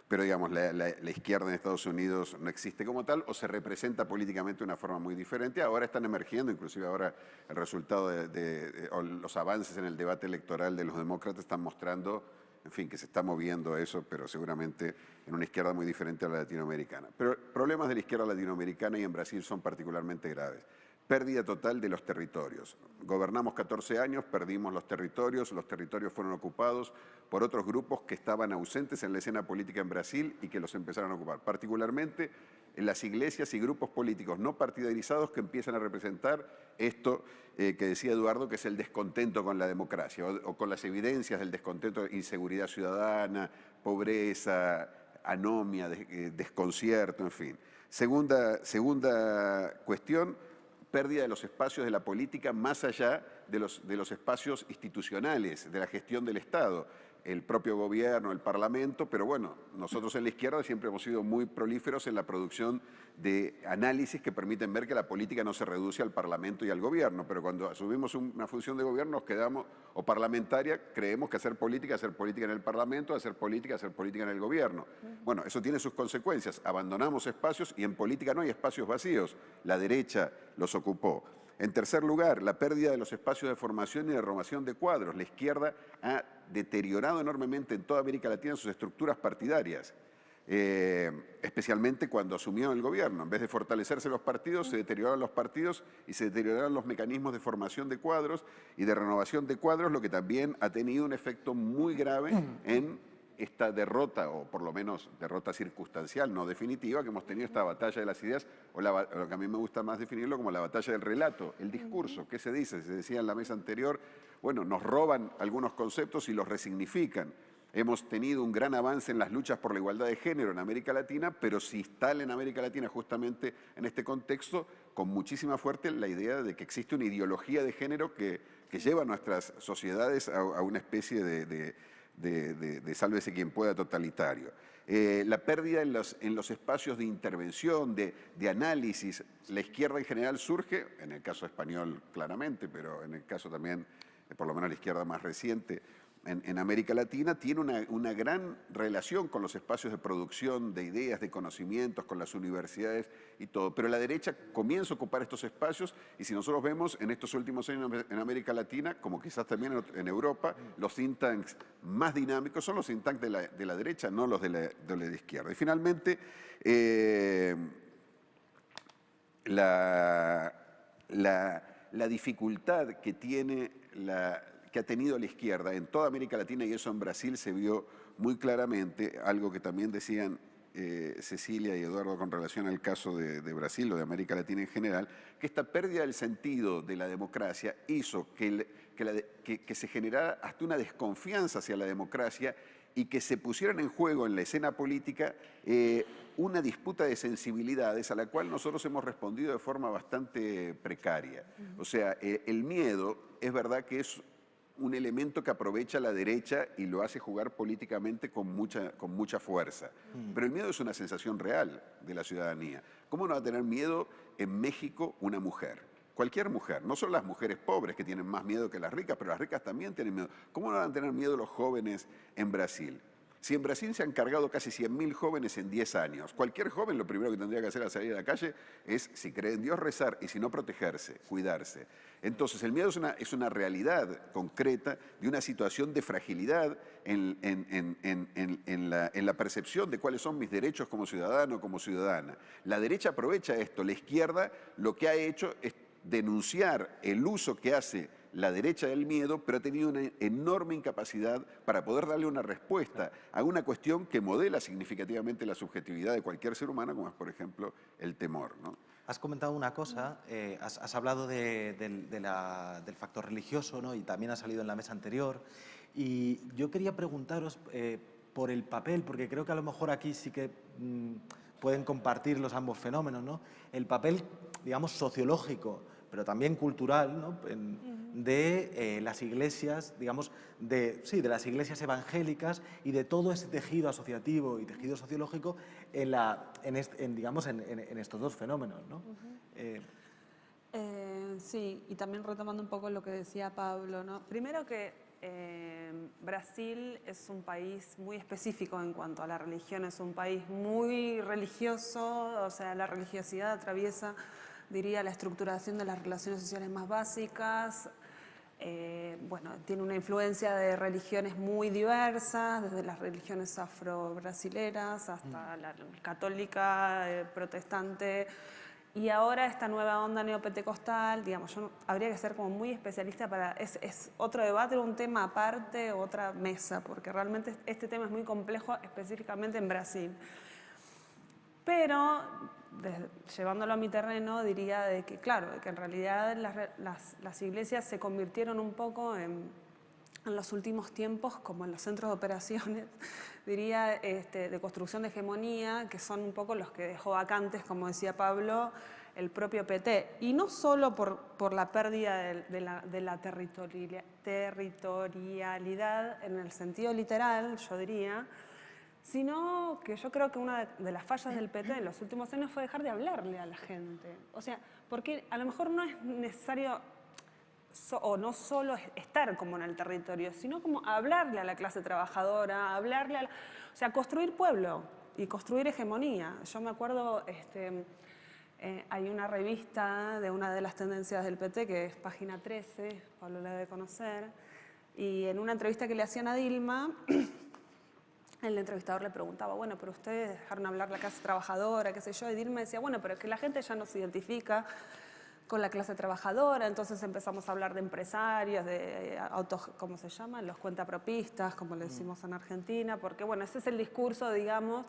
Pero digamos, la, izquierda en Estados Unidos no existe como tal o se representa políticamente de una forma muy diferente. Ahora están emergiendo, inclusive ahora el resultado de, los avances en el debate electoral de los demócratas están mostrando en fin, que se está moviendo eso, pero seguramente en una izquierda muy diferente a la latinoamericana. Pero problemas de la izquierda latinoamericana y en Brasil son particularmente graves. Pérdida total de los territorios. Gobernamos 14 años, perdimos los territorios, los territorios fueron ocupados por otros grupos que estaban ausentes en la escena política en Brasil y que los empezaron a ocupar. Particularmente en las iglesias y grupos políticos no partidarizados que empiezan a representar esto eh, que decía Eduardo, que es el descontento con la democracia o, con las evidencias del descontento, inseguridad ciudadana, pobreza, anomia, eh, desconcierto, en fin. Segunda, segunda cuestión, pérdida de los espacios de la política más allá de los, de los espacios institucionales, de la gestión del Estado el propio gobierno, el parlamento, pero bueno, nosotros en la izquierda siempre hemos sido muy prolíferos en la producción de análisis que permiten ver que la política no se reduce al parlamento y al gobierno, pero cuando asumimos una función de gobierno nos quedamos, o parlamentaria, creemos que hacer política, hacer política en el parlamento, hacer política, hacer política en el gobierno. Bueno, eso tiene sus consecuencias, abandonamos espacios y en política no hay espacios vacíos, la derecha los ocupó. En tercer lugar, la pérdida de los espacios de formación y de renovación de cuadros. La izquierda ha deteriorado enormemente en toda América Latina sus estructuras partidarias, eh, especialmente cuando asumió el gobierno. En vez de fortalecerse los partidos, se deterioraron los partidos y se deterioraron los mecanismos de formación de cuadros y de renovación de cuadros, lo que también ha tenido un efecto muy grave en esta derrota, o por lo menos derrota circunstancial, no definitiva, que hemos tenido esta batalla de las ideas, o lo que a mí me gusta más definirlo como la batalla del relato, el discurso. ¿Qué se dice? Se decía en la mesa anterior, bueno, nos roban algunos conceptos y los resignifican. Hemos tenido un gran avance en las luchas por la igualdad de género en América Latina, pero se instala en América Latina justamente en este contexto con muchísima fuerte la idea de que existe una ideología de género que, lleva a nuestras sociedades a, una especie de de, de, sálvese quien pueda totalitario. Eh, la pérdida en los, en los, espacios de intervención, de, de, análisis. La izquierda en general surge, en el caso español claramente, pero en el caso también, eh, por lo menos la izquierda más reciente, en, América Latina tiene una, gran relación con los espacios de producción de ideas, de conocimientos, con las universidades y todo. Pero la derecha comienza a ocupar estos espacios y si nosotros vemos en estos últimos años en América Latina, como quizás también en Europa, los think tanks más dinámicos son los think tanks de la, de la derecha, no los de la, izquierda. Y finalmente, eh, la dificultad que tiene la, que ha tenido la izquierda en toda América Latina y eso en Brasil se vio muy claramente, algo que también decían eh, Cecilia y Eduardo con relación al caso de, de, Brasil o de América Latina en general, que esta pérdida del sentido de la democracia hizo que, el, que, la, que, que se generara hasta una desconfianza hacia la democracia y que se pusieran en juego en la escena política eh, una disputa de sensibilidades a la cual nosotros hemos respondido de forma bastante precaria. O sea, eh, el miedo es verdad que es un elemento que aprovecha la derecha y lo hace jugar políticamente con mucha, con mucha fuerza. Mm. Pero el miedo es una sensación real de la ciudadanía. ¿Cómo no va a tener miedo en México una mujer? Cualquier mujer, no son las mujeres pobres que tienen más miedo que las ricas, pero las ricas también tienen miedo. ¿Cómo no van a tener miedo los jóvenes en Brasil? Si en Brasil se han cargado casi 100.000 jóvenes en 10 años, cualquier joven lo primero que tendría que hacer al salir a la calle es, si cree en Dios, rezar y si no, protegerse, cuidarse. Entonces, el miedo es una, es una realidad concreta de una situación de fragilidad en, en, en, la, en la percepción de cuáles son mis derechos como ciudadano, como ciudadana. La derecha aprovecha esto, la izquierda lo que ha hecho es denunciar el uso que hace la derecha del miedo, pero ha tenido una enorme incapacidad para poder darle una respuesta a una cuestión que modela significativamente la subjetividad de cualquier ser humano, como es, por ejemplo, el temor. ¿no? Has comentado una cosa, eh, has, hablado de, de, de la, del factor religioso ¿no? y también ha salido en la mesa anterior. Y yo quería preguntaros eh, por el papel, porque creo que a lo mejor aquí sí que mmm, pueden compartir los ambos fenómenos, ¿no? el papel, digamos, sociológico, pero también cultural, ¿no? de eh, las iglesias, digamos, de, sí, de las iglesias evangélicas y de todo ese tejido asociativo y tejido sociológico en, la, en, en digamos, en, en, estos dos fenómenos. ¿no? Uh -huh. eh, eh, sí, y también retomando un poco lo que decía Pablo. ¿no? Primero que Brasil es un país muy específico en cuanto a la religión, es un país muy religioso, o sea, la religiosidad atraviesa diría, la estructuración de las relaciones sociales más básicas. Eh, bueno, tiene una influencia de religiones muy diversas, desde las religiones afro-brasileras hasta mm. la católica, eh, protestante, y ahora esta nueva onda neopentecostal, digamos, yo no, habría que ser como muy especialista para, es, es, otro debate, un tema aparte, otra mesa, porque realmente este tema es muy complejo específicamente en Brasil. Pero llevándolo a mi terreno, diría de que, claro, que en realidad las, las, las iglesias se convirtieron un poco en, en, los últimos tiempos como en los centros de operaciones, diría, este, de construcción de hegemonía, que son un poco los que dejó vacantes, como decía Pablo, el propio PT. Y no solo por, por la pérdida de, de la, de la territorialidad en el sentido literal, yo diría, sino que yo creo que una de las fallas del PT en los últimos años fue dejar de hablarle a la gente. O sea, porque a lo mejor no es necesario so, o no solo estar como en el territorio, sino como hablarle a la clase trabajadora, hablarle a la, o sea, construir pueblo y construir hegemonía. Yo me acuerdo, este, eh, hay una revista de una de las tendencias del PT que es Página 13, Pablo la debe conocer, y en una entrevista que le hacían a Dilma, el entrevistador le preguntaba, bueno, pero ustedes dejaron hablar la clase trabajadora, qué sé yo, y Dilma decía, bueno, pero es que la gente ya no se identifica con la clase trabajadora, entonces empezamos a hablar de empresarios, de autos, ¿cómo se llaman? Los cuentapropistas, como le decimos en Argentina, porque bueno, ese es el discurso, digamos,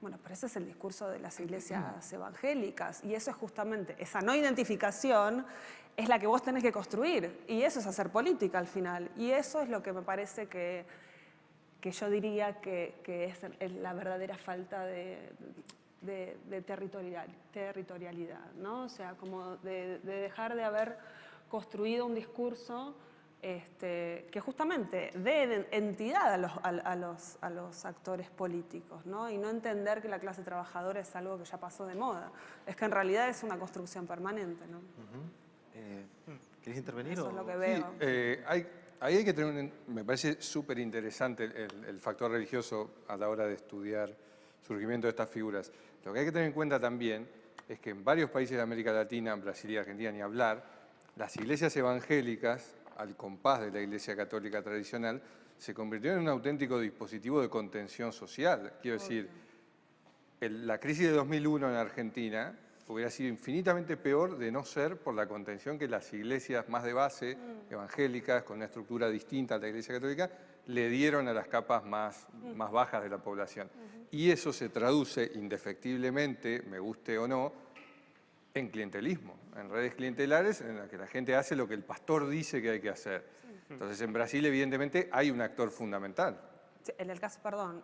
bueno, pero ese es el discurso de las iglesias evangélicas, y eso es justamente, esa no identificación es la que vos tenés que construir, y eso es hacer política al final, y eso es lo que me parece que que yo diría que, que es, es, la verdadera falta de, de, de territorial, territorialidad, ¿no? O sea, como de, de, dejar de haber construido un discurso este, que justamente dé entidad a los, a, a, los, a los actores políticos, ¿no? Y no entender que la clase trabajadora es algo que ya pasó de moda. Es que en realidad es una construcción permanente, ¿no? Uh -huh. eh, ¿Quieres intervenir? Eso o? es lo que veo. Sí, eh, hay ahí hay que tener, un, me parece súper interesante el, el, factor religioso a la hora de estudiar el surgimiento de estas figuras. Lo que hay que tener en cuenta también es que en varios países de América Latina, Brasil y Argentina ni hablar, las iglesias evangélicas, al compás de la iglesia católica tradicional, se convirtieron en un auténtico dispositivo de contención social. Quiero decir, la crisis de 2001 en Argentina hubiera sido infinitamente peor de no ser por la contención que las iglesias más de base, mm. evangélicas, con una estructura distinta a la iglesia católica, le dieron a las capas más, mm. más bajas de la población. Y eso se traduce indefectiblemente, me guste o no, en clientelismo, en redes clientelares en las que la gente hace lo que el pastor dice que hay que hacer. Entonces, en Brasil, evidentemente, hay un actor fundamental. en el caso, perdón,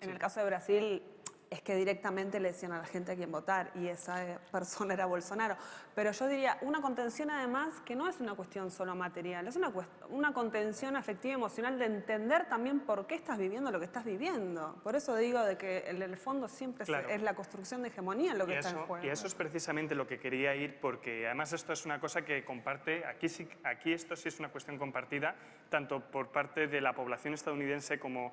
en el caso de Brasil, es que directamente le decían a la gente a quién votar y esa eh, persona era Bolsonaro. Pero yo diría, una contención además que no es una cuestión solo material, es una, una contención afectiva y emocional de entender también por qué estás viviendo lo que estás viviendo. Por eso digo de que en el fondo siempre es la construcción de hegemonía lo que está en juego. Y eso es precisamente lo que quería ir porque además esto es una cosa que comparte, aquí, aquí esto sí es una cuestión compartida, tanto por parte de la población estadounidense como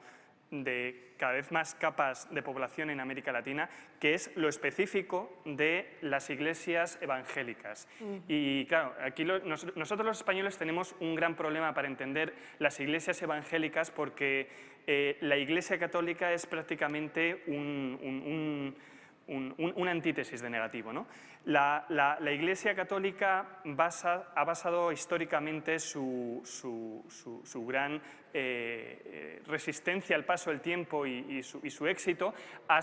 de cada vez más capas de población en América Latina, que es lo específico de las iglesias evangélicas. Y claro, aquí nosotros los españoles tenemos un gran problema para entender las iglesias evangélicas porque eh, la iglesia católica es prácticamente un una antítesis de negativo. La, Iglesia Católica ha basado históricamente su, gran eh, eh, resistencia al paso del tiempo y, su, éxito a,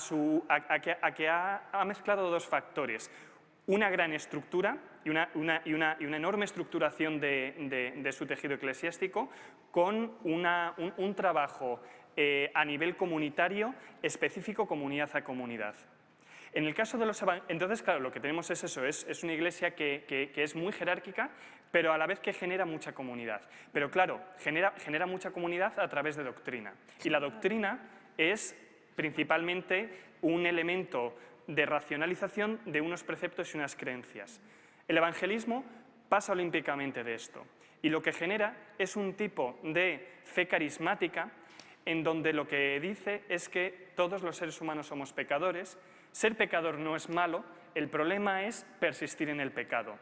que, ha, mezclado dos factores. Una gran estructura y una, enorme estructuración de, su tejido eclesiástico con un, trabajo eh, a nivel comunitario específico comunidad a comunidad. En el caso de los entonces, claro, lo que tenemos es eso, es, una iglesia que, es muy jerárquica, pero a la vez que genera mucha comunidad. Pero claro, genera, genera mucha comunidad a través de doctrina. Y la doctrina es principalmente un elemento de racionalización de unos preceptos y unas creencias. El evangelismo pasa olímpicamente de esto y lo que genera es un tipo de fe carismática en donde lo que dice es que todos los seres humanos somos pecadores ser pecador no es malo, el problema es persistir en el pecado.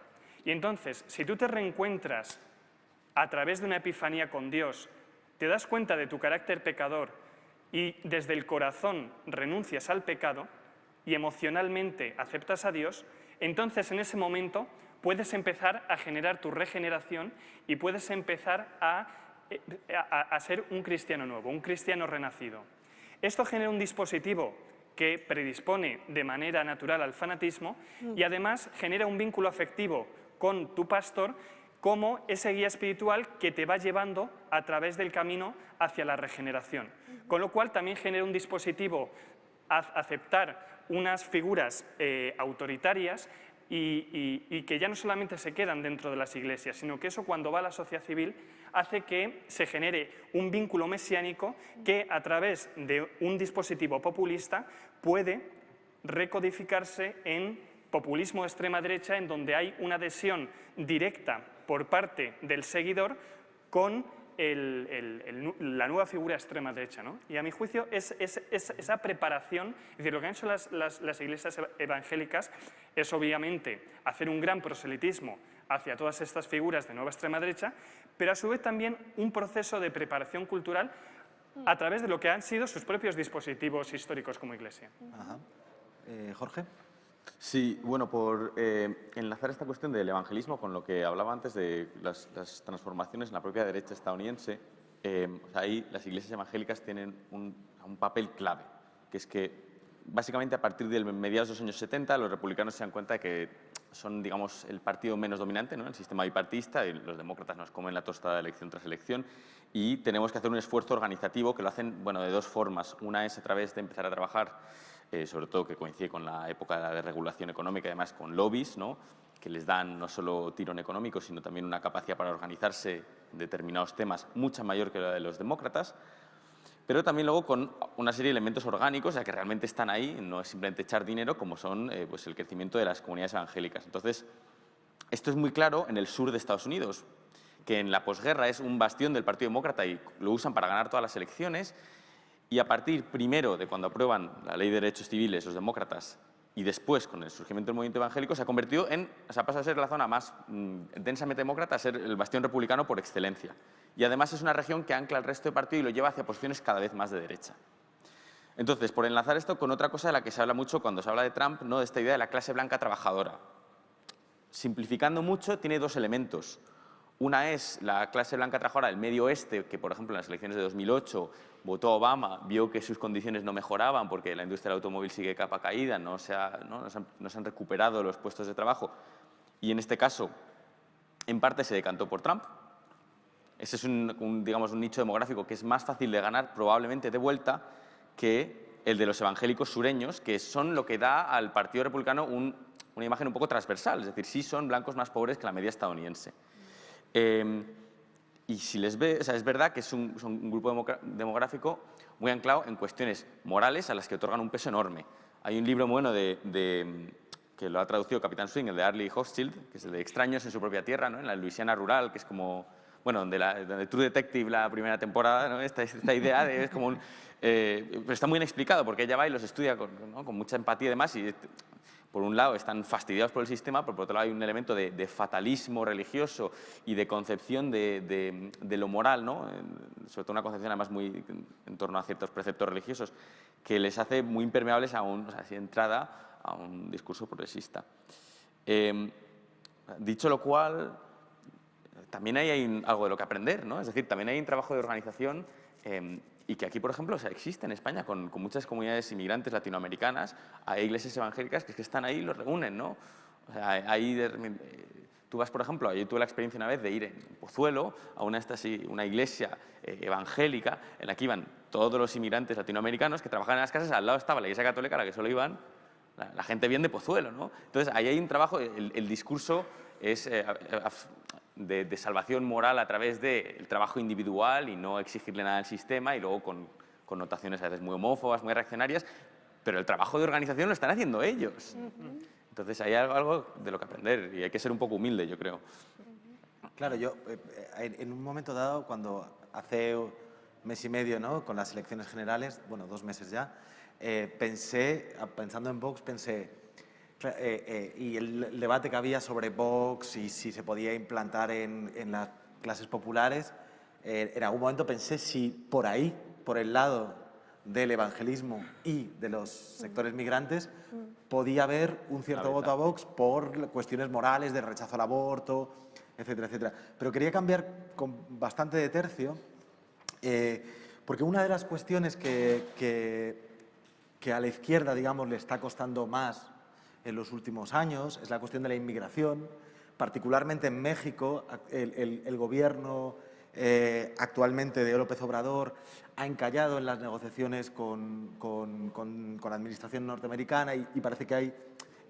Y entonces, si tú te reencuentras a través de una epifanía con Dios, te das cuenta de tu carácter pecador y desde el corazón renuncias al pecado y emocionalmente aceptas a Dios, entonces en ese momento puedes empezar a generar tu regeneración y puedes empezar a, eh, a ser un cristiano nuevo, un cristiano renacido. Esto genera un dispositivo que predispone de manera natural al fanatismo y además genera un vínculo afectivo con tu pastor como ese guía espiritual que te va llevando a través del camino hacia la regeneración. Con lo cual también genera un dispositivo a aceptar unas figuras eh, autoritarias y, que ya no solamente se quedan dentro de las iglesias, sino que eso cuando va a la sociedad civil hace que se genere un vínculo mesiánico que a través de un dispositivo populista puede recodificarse en populismo de extrema derecha en donde hay una adhesión directa por parte del seguidor con la nueva figura extrema derecha. Y a mi juicio es, esa preparación, es decir, lo que han hecho las, iglesias evangélicas es obviamente hacer un gran proselitismo hacia todas estas figuras de nueva extrema derecha, pero a su vez también un proceso de preparación cultural a través de lo que han sido sus propios dispositivos históricos como iglesia. Eh, Jorge. Sí, bueno, por eh, enlazar esta cuestión del evangelismo con lo que hablaba antes de las, transformaciones en la propia derecha estadounidense, eh, ahí las iglesias evangélicas tienen un, papel clave, que es que básicamente a partir del mediados de los años 70 los republicanos se dan cuenta de que son, digamos, el partido menos dominante ¿no? el sistema bipartista y los demócratas nos comen la tostada elección tras elección y tenemos que hacer un esfuerzo organizativo que lo hacen bueno, de dos formas. Una es a través de empezar a trabajar eh, sobre todo que coincide con la época de regulación económica, además con lobbies, ¿no? que les dan no solo tirón económico, sino también una capacidad para organizarse en determinados temas mucha mayor que la de los demócratas, pero también luego con una serie de elementos orgánicos, ya que realmente están ahí, no es simplemente echar dinero, como son eh, pues el crecimiento de las comunidades evangélicas. Entonces, esto es muy claro en el sur de Estados Unidos, que en la posguerra es un bastión del Partido Demócrata y lo usan para ganar todas las elecciones, y a partir primero de cuando aprueban la Ley de Derechos Civiles los demócratas y después con el surgimiento del movimiento evangélico se ha convertido en, o sea, pasa a ser la zona más mm, densamente demócrata a ser el bastión republicano por excelencia. Y además es una región que ancla al resto del partido y lo lleva hacia posiciones cada vez más de derecha. Entonces, por enlazar esto con otra cosa de la que se habla mucho cuando se habla de Trump, ¿no? de esta idea de la clase blanca trabajadora. Simplificando mucho, tiene dos elementos. Una es la clase blanca trabajadora del medio oeste, que por ejemplo en las elecciones de 2008 votó Obama, vio que sus condiciones no mejoraban porque la industria del automóvil sigue capa caída, no se, ¿no? se, han, recuperado los puestos de trabajo. Y en este caso, en parte se decantó por Trump. Ese es un, digamos, un nicho demográfico que es más fácil de ganar probablemente de vuelta que el de los evangélicos sureños, que son lo que da al Partido Republicano una imagen un poco transversal, es decir, sí son blancos más pobres que la media estadounidense. Em, y si les ve, o sea, es verdad que es un, grupo demográfico muy anclado en cuestiones morales a las que otorgan un peso enorme. Hay un libro bueno de, que lo ha traducido Capitán Swing, el de Arlie Hochschild, que es el de Extraños en su propia tierra, ¿no? en la Luisiana rural, que es como, bueno, donde, la, donde True Detective, la primera temporada, ¿no? esta, esta idea de, es como un... Eh, pero está muy bien explicado porque ella va y los estudia con, con mucha empatía y demás y por un lado están fastidiados por el sistema, por otro lado hay un elemento de, fatalismo religioso y de concepción de, lo moral, ¿no? sobre todo una concepción además muy en torno a ciertos preceptos religiosos, que les hace muy impermeables a un, entrada a un discurso progresista. Em, dicho lo cual, también hay, algo de lo que aprender, ¿no? es decir, también hay un trabajo de organización em, y que aquí, por ejemplo, o sea, existe en España con, muchas comunidades inmigrantes latinoamericanas, hay iglesias evangélicas que, que están ahí y los reúnen, ¿no? O sea, ahí tú vas, por ejemplo, yo tuve la experiencia una vez de ir en Pozuelo a una, una iglesia eh, evangélica en la que iban todos los inmigrantes latinoamericanos que trabajaban en las casas, al lado estaba la iglesia católica a la que solo iban la, gente bien de Pozuelo, ¿no? Entonces, ahí hay un trabajo, el, discurso es eh, de, salvación moral a través del trabajo individual y no exigirle nada al sistema y luego con connotaciones a veces muy homófobas, muy reaccionarias, pero el trabajo de organización lo están haciendo ellos. Entonces hay algo de lo que aprender y hay que ser un poco humilde, yo creo. Claro, yo eh, eh, en un momento dado, cuando hace un mes y medio, ¿no? con las elecciones generales, bueno, dos meses ya, eh, pensé, pensando en Vox, pensé, eh, eh, y el, debate que había sobre Vox y si se podía implantar en, las clases populares, eh, en algún momento pensé si por ahí, por el lado del evangelismo y de los sectores migrantes, podía haber un cierto voto a Vox por cuestiones morales, de rechazo al aborto, etcétera, etcétera. Pero quería cambiar con bastante de tercio, porque una de las cuestiones que, que, que a la izquierda, digamos, le está costando más en los últimos años, es la cuestión de la inmigración. Particularmente en México, el, gobierno eh, actualmente de López Obrador ha encallado en las negociaciones con, la administración norteamericana y, parece que hay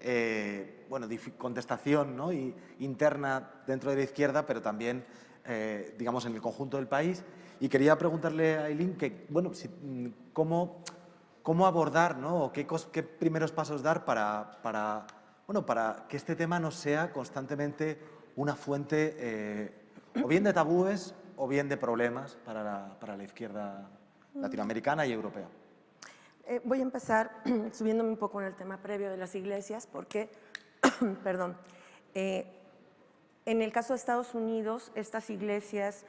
eh, bueno, contestación ¿no? y, interna dentro de la izquierda, pero también eh, digamos, en el conjunto del país. Y quería preguntarle a Eileen que, bueno, cómo cómo abordar ¿no? o qué, primeros pasos dar para, para, bueno, para que este tema no sea constantemente una fuente eh, o bien de tabúes o bien de problemas para la, para la izquierda latinoamericana y europea. Eh, voy a empezar subiéndome un poco en el tema previo de las iglesias porque, perdón, eh, en el caso de Estados Unidos, estas iglesias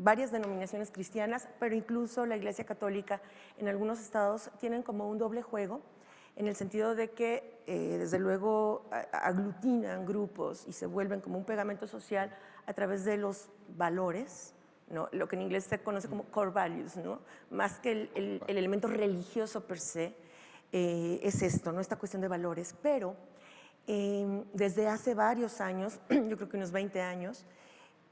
varias denominaciones cristianas, pero incluso la Iglesia Católica en algunos estados tienen como un doble juego, en el sentido de que eh, desde luego aglutinan grupos y se vuelven como un pegamento social a través de los valores, lo que en inglés se conoce como core values, más que el, elemento religioso per se, eh, es esto, ¿no? esta cuestión de valores, pero eh, desde hace varios años, yo creo que unos 20 años,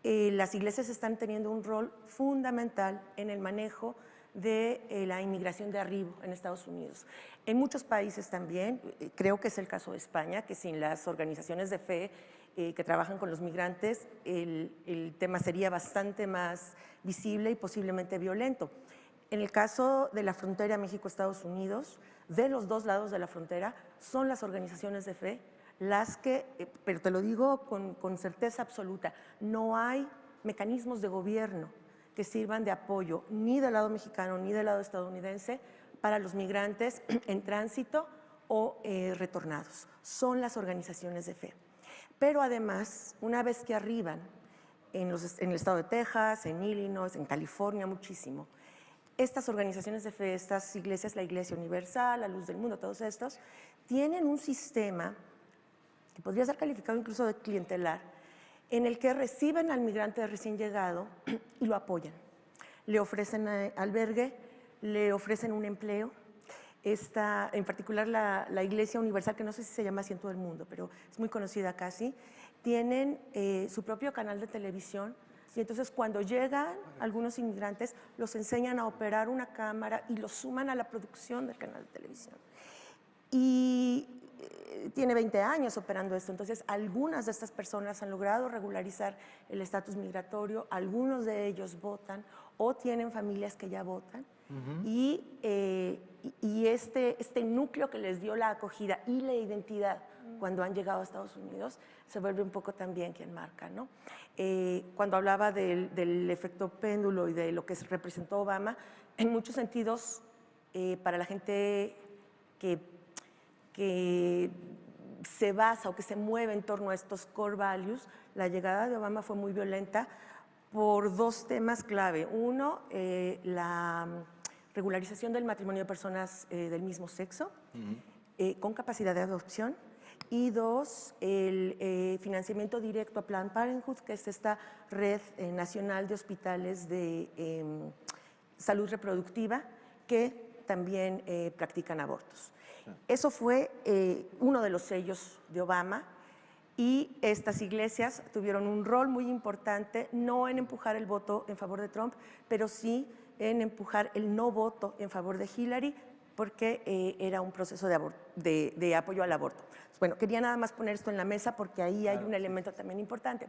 eh, las iglesias están teniendo un rol fundamental en el manejo de eh, la inmigración de arriba en Estados Unidos. En muchos países también, eh, creo que es el caso de España, que sin las organizaciones de fe que trabajan con los migrantes, el tema sería bastante más visible y posiblemente violento. En el caso de la frontera México-Estados Unidos, de los dos lados de la frontera, son las organizaciones de fe las que, eh, pero te lo digo con, certeza absoluta, no hay mecanismos de gobierno que sirvan de apoyo ni del lado mexicano ni del lado estadounidense para los migrantes en tránsito o eh, retornados. Son las organizaciones de fe. Pero además, una vez que arriban en, en el estado de Texas, en Illinois, en California, muchísimo, estas organizaciones de fe, estas iglesias, la Iglesia Universal, la Luz del Mundo, todos estos, tienen un sistema que podría ser calificado incluso de clientelar, en el que reciben al migrante recién llegado y lo apoyan. Le ofrecen eh, albergue, le ofrecen un empleo. Esta, en particular la, la, Iglesia Universal, que no sé si se llama así en todo el mundo, pero es muy conocida casi, tienen eh, su propio canal de televisión y entonces cuando llegan algunos inmigrantes, los enseñan a operar una cámara y los suman a la producción del canal de televisión. Y tiene 20 años operando esto, entonces algunas de estas personas han logrado regularizar el estatus migratorio, algunos de ellos votan o tienen familias que ya votan. y, eh, y este, este núcleo que les dio la acogida y la identidad cuando han llegado a Estados Unidos, se vuelve un poco también quien marca. ¿no? Eh, cuando hablaba del, efecto péndulo y de lo que representó Obama, en muchos sentidos, eh, para la gente que, que se basa o que se mueve en torno a estos core values, la llegada de Obama fue muy violenta por dos temas clave. Uno, eh, la regularización del matrimonio de personas del mismo sexo, con capacidad de adopción, y dos, el eh, financiamiento directo a Planned Parenthood, que es esta red eh, nacional de hospitales de em, salud reproductiva que también eh, practican abortos. Eso fue uno de los sellos de Obama y estas iglesias tuvieron un rol muy importante, no en empujar el voto en favor de Trump, pero sí en empujar el no voto en favor de Hillary, porque era un proceso de, de apoyo al aborto. Bueno, quería nada más poner esto en la mesa porque ahí hay un elemento también importante.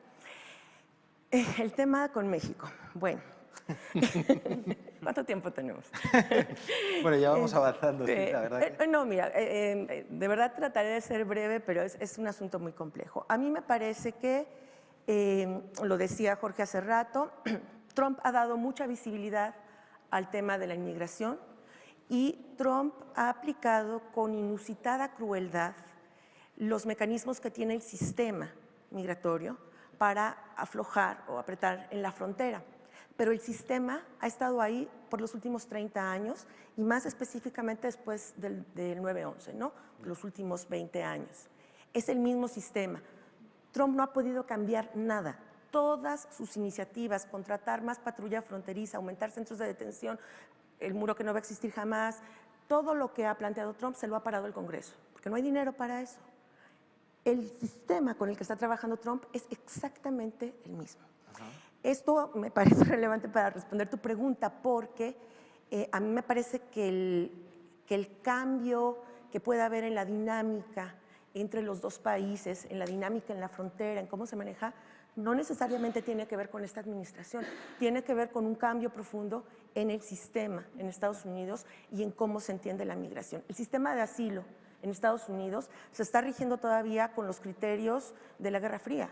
Eh, el tema con México. Bueno, ¿cuánto tiempo tenemos? bueno, ya vamos avanzando, sí, la verdad. Eh, no, mira, eh, de verdad trataré de ser breve, pero es, es, un asunto muy complejo. A mí me parece que, lo decía Jorge hace rato, Trump ha dado mucha visibilidad al tema de la inmigración y Trump ha aplicado con inusitada crueldad los mecanismos que tiene el sistema migratorio para aflojar o apretar en la frontera. Pero el sistema ha estado ahí por los últimos 30 años y más específicamente después del, 9-11, ¿no? los últimos 20 años. Es el mismo sistema. Trump no ha podido cambiar nada. Todas sus iniciativas, contratar más patrulla fronteriza, aumentar centros de detención, el muro que no va a existir jamás, todo lo que ha planteado Trump se lo ha parado el Congreso, porque no hay dinero para eso el sistema con el que está trabajando Trump es exactamente el mismo. Esto me parece relevante para responder tu pregunta porque eh, a mí me parece que el, que el cambio que pueda haber en la dinámica entre los dos países, en la dinámica en la frontera, en cómo se maneja, no necesariamente tiene que ver con esta administración, tiene que ver con un cambio profundo en el sistema en Estados Unidos y en cómo se entiende la migración. El sistema de asilo, en Estados Unidos se está rigiendo todavía con los criterios de la Guerra Fría.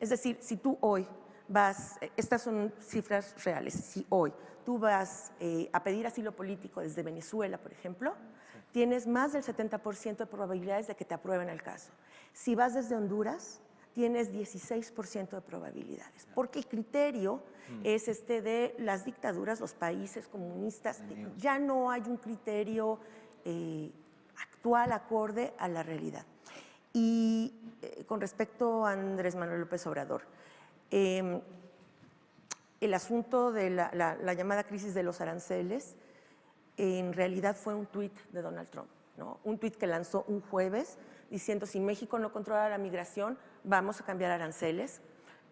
Es decir, si tú hoy vas, eh, estas son cifras reales, si hoy tú vas eh, a pedir asilo político desde Venezuela, por ejemplo, tienes más del 70% de probabilidades de que te aprueben el caso. Si vas desde Honduras, tienes 16% de probabilidades, porque el criterio mm. es este de las dictaduras, los países comunistas, ya no hay un criterio eh, actual acorde a la realidad. Y eh, con respecto a Andrés Manuel López Obrador, em, el asunto de la, llamada crisis de los aranceles en realidad fue un tuit de Donald Trump, un tuit que lanzó un jueves diciendo si México no controla la migración, vamos a cambiar aranceles.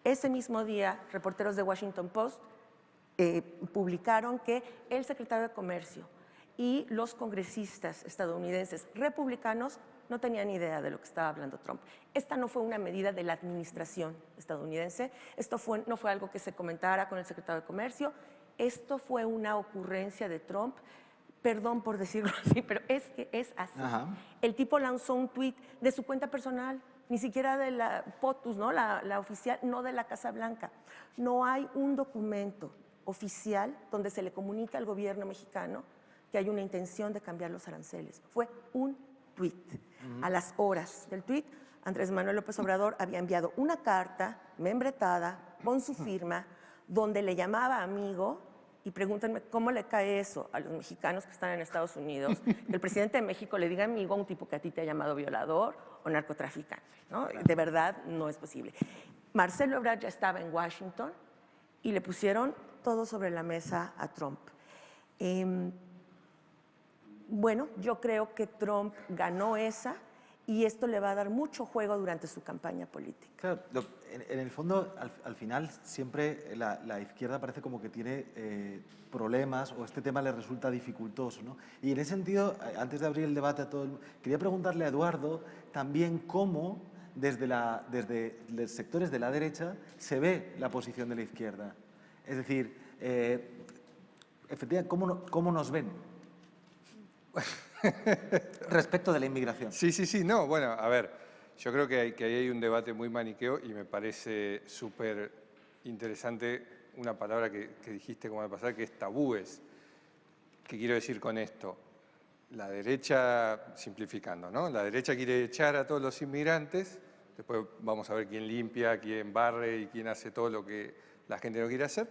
Ese mismo día, reporteros de Washington Post eh, publicaron que el secretario de Comercio y los congresistas estadounidenses republicanos no tenían idea de lo que estaba hablando Trump. Esta no fue una medida de la administración estadounidense, esto fue, no fue algo que se comentara con el secretario de Comercio, esto fue una ocurrencia de Trump, perdón por decirlo así, pero es que es así. El tipo lanzó un tuit de su cuenta personal, ni siquiera de la POTUS, ¿no? La, la oficial, no de la Casa Blanca. No hay un documento oficial donde se le comunica al gobierno mexicano que hay una intención de cambiar los aranceles. Fue un A las horas del tuit, Andrés Manuel López Obrador había enviado una carta membretada con su firma donde le llamaba amigo y pregúntenme cómo le cae eso a los mexicanos que están en Estados Unidos, que el presidente de México le diga amigo a un tipo que a ti te ha llamado violador o narcotraficante. ¿no? De verdad no es posible. Marcelo Ebrard ya estaba en Washington y le pusieron todo sobre la mesa a Trump. Em, bueno, yo creo que Trump ganó esa y esto le va a dar mucho juego durante su campaña política. Claro, en, el fondo, al, final, siempre la, izquierda parece como que tiene eh, problemas o este tema le resulta dificultoso. ¿no? Y en ese sentido, antes de abrir el debate a todo el quería preguntarle a Eduardo también cómo desde, los sectores de la derecha se ve la posición de la izquierda. Es decir, eh, efectivamente, ¿cómo, ¿cómo nos ven? Respecto de la inmigración. Sí, sí, sí, no, bueno, a ver, yo creo que, hay, que ahí hay un debate muy maniqueo y me parece súper interesante una palabra que, dijiste como de pasar, que es tabúes. ¿Qué quiero decir con esto? La derecha, simplificando, ¿no? La derecha quiere echar a todos los inmigrantes, después vamos a ver quién limpia, quién barre y quién hace todo lo que la gente no quiere hacer,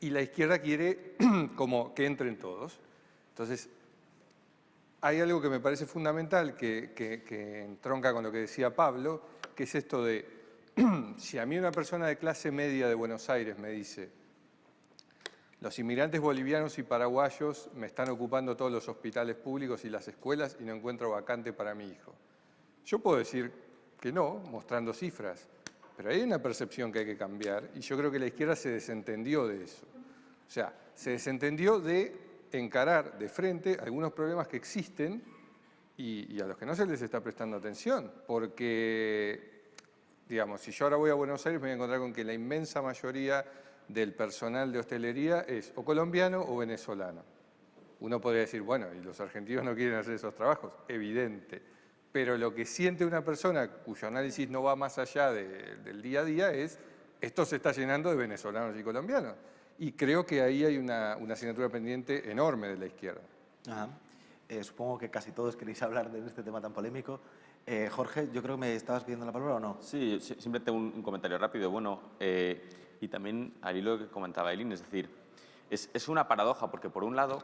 y la izquierda quiere como que entren todos. Entonces, hay algo que me parece fundamental, que, que, entronca con lo que decía Pablo, que es esto de, si a mí una persona de clase media de Buenos Aires me dice, los inmigrantes bolivianos y paraguayos me están ocupando todos los hospitales públicos y las escuelas y no encuentro vacante para mi hijo. Yo puedo decir que no, mostrando cifras, pero hay una percepción que hay que cambiar y yo creo que la izquierda se desentendió de eso. O sea, se desentendió de encarar de frente algunos problemas que existen y, a los que no se les está prestando atención, porque, digamos, si yo ahora voy a Buenos Aires me voy a encontrar con que la inmensa mayoría del personal de hostelería es o colombiano o venezolano. Uno podría decir, bueno, y los argentinos no quieren hacer esos trabajos, evidente. Pero lo que siente una persona cuyo análisis no va más allá del día a día es, esto se está llenando de venezolanos y colombianos. Y creo que ahí hay una, asignatura pendiente enorme de la izquierda. Eh, supongo que casi todos queréis hablar de este tema tan polémico. Eh, Jorge, yo creo que me estabas pidiendo la palabra o no. Sí, simplemente un, un comentario rápido. Bueno, eh, y también al hilo que comentaba Eileen, es decir, es, es una paradoja porque por un lado,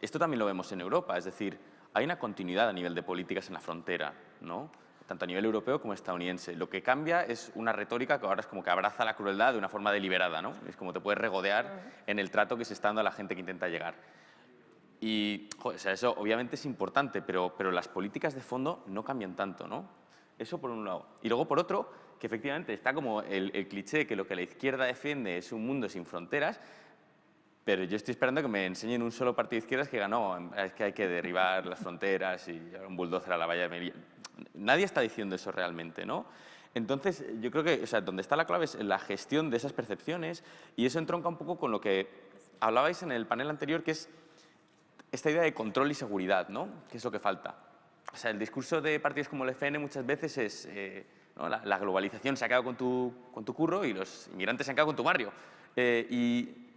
esto también lo vemos en Europa, es decir, hay una continuidad a nivel de políticas en la frontera, ¿no? Tanto a nivel europeo como estadounidense. Lo que cambia es una retórica que ahora es como que abraza la crueldad de una forma deliberada, ¿no? Es como te puedes regodear en el trato que se está dando a la gente que intenta llegar. Y eso obviamente es importante, pero, pero las políticas de fondo no cambian tanto, ¿no? Eso por un lado. Y luego por otro, que efectivamente está como el, el cliché que lo que la izquierda defiende es un mundo sin fronteras, pero yo estoy esperando que me enseñen un solo partido de izquierdas que ganó, es que hay que derribar las fronteras y un bulldozer a la valla de Melilla. Nadie está diciendo eso realmente, ¿no? Entonces, yo creo que o sea, donde está la clave es la gestión de esas percepciones y eso entronca un poco con lo que hablabais en el panel anterior, que es esta idea de control y seguridad, ¿no? ¿Qué es lo que falta? O sea, el discurso de partidos como el FN muchas veces es eh, la, globalización se ha quedado con tu, con tu curro y los inmigrantes se han quedado con tu barrio. Eh, y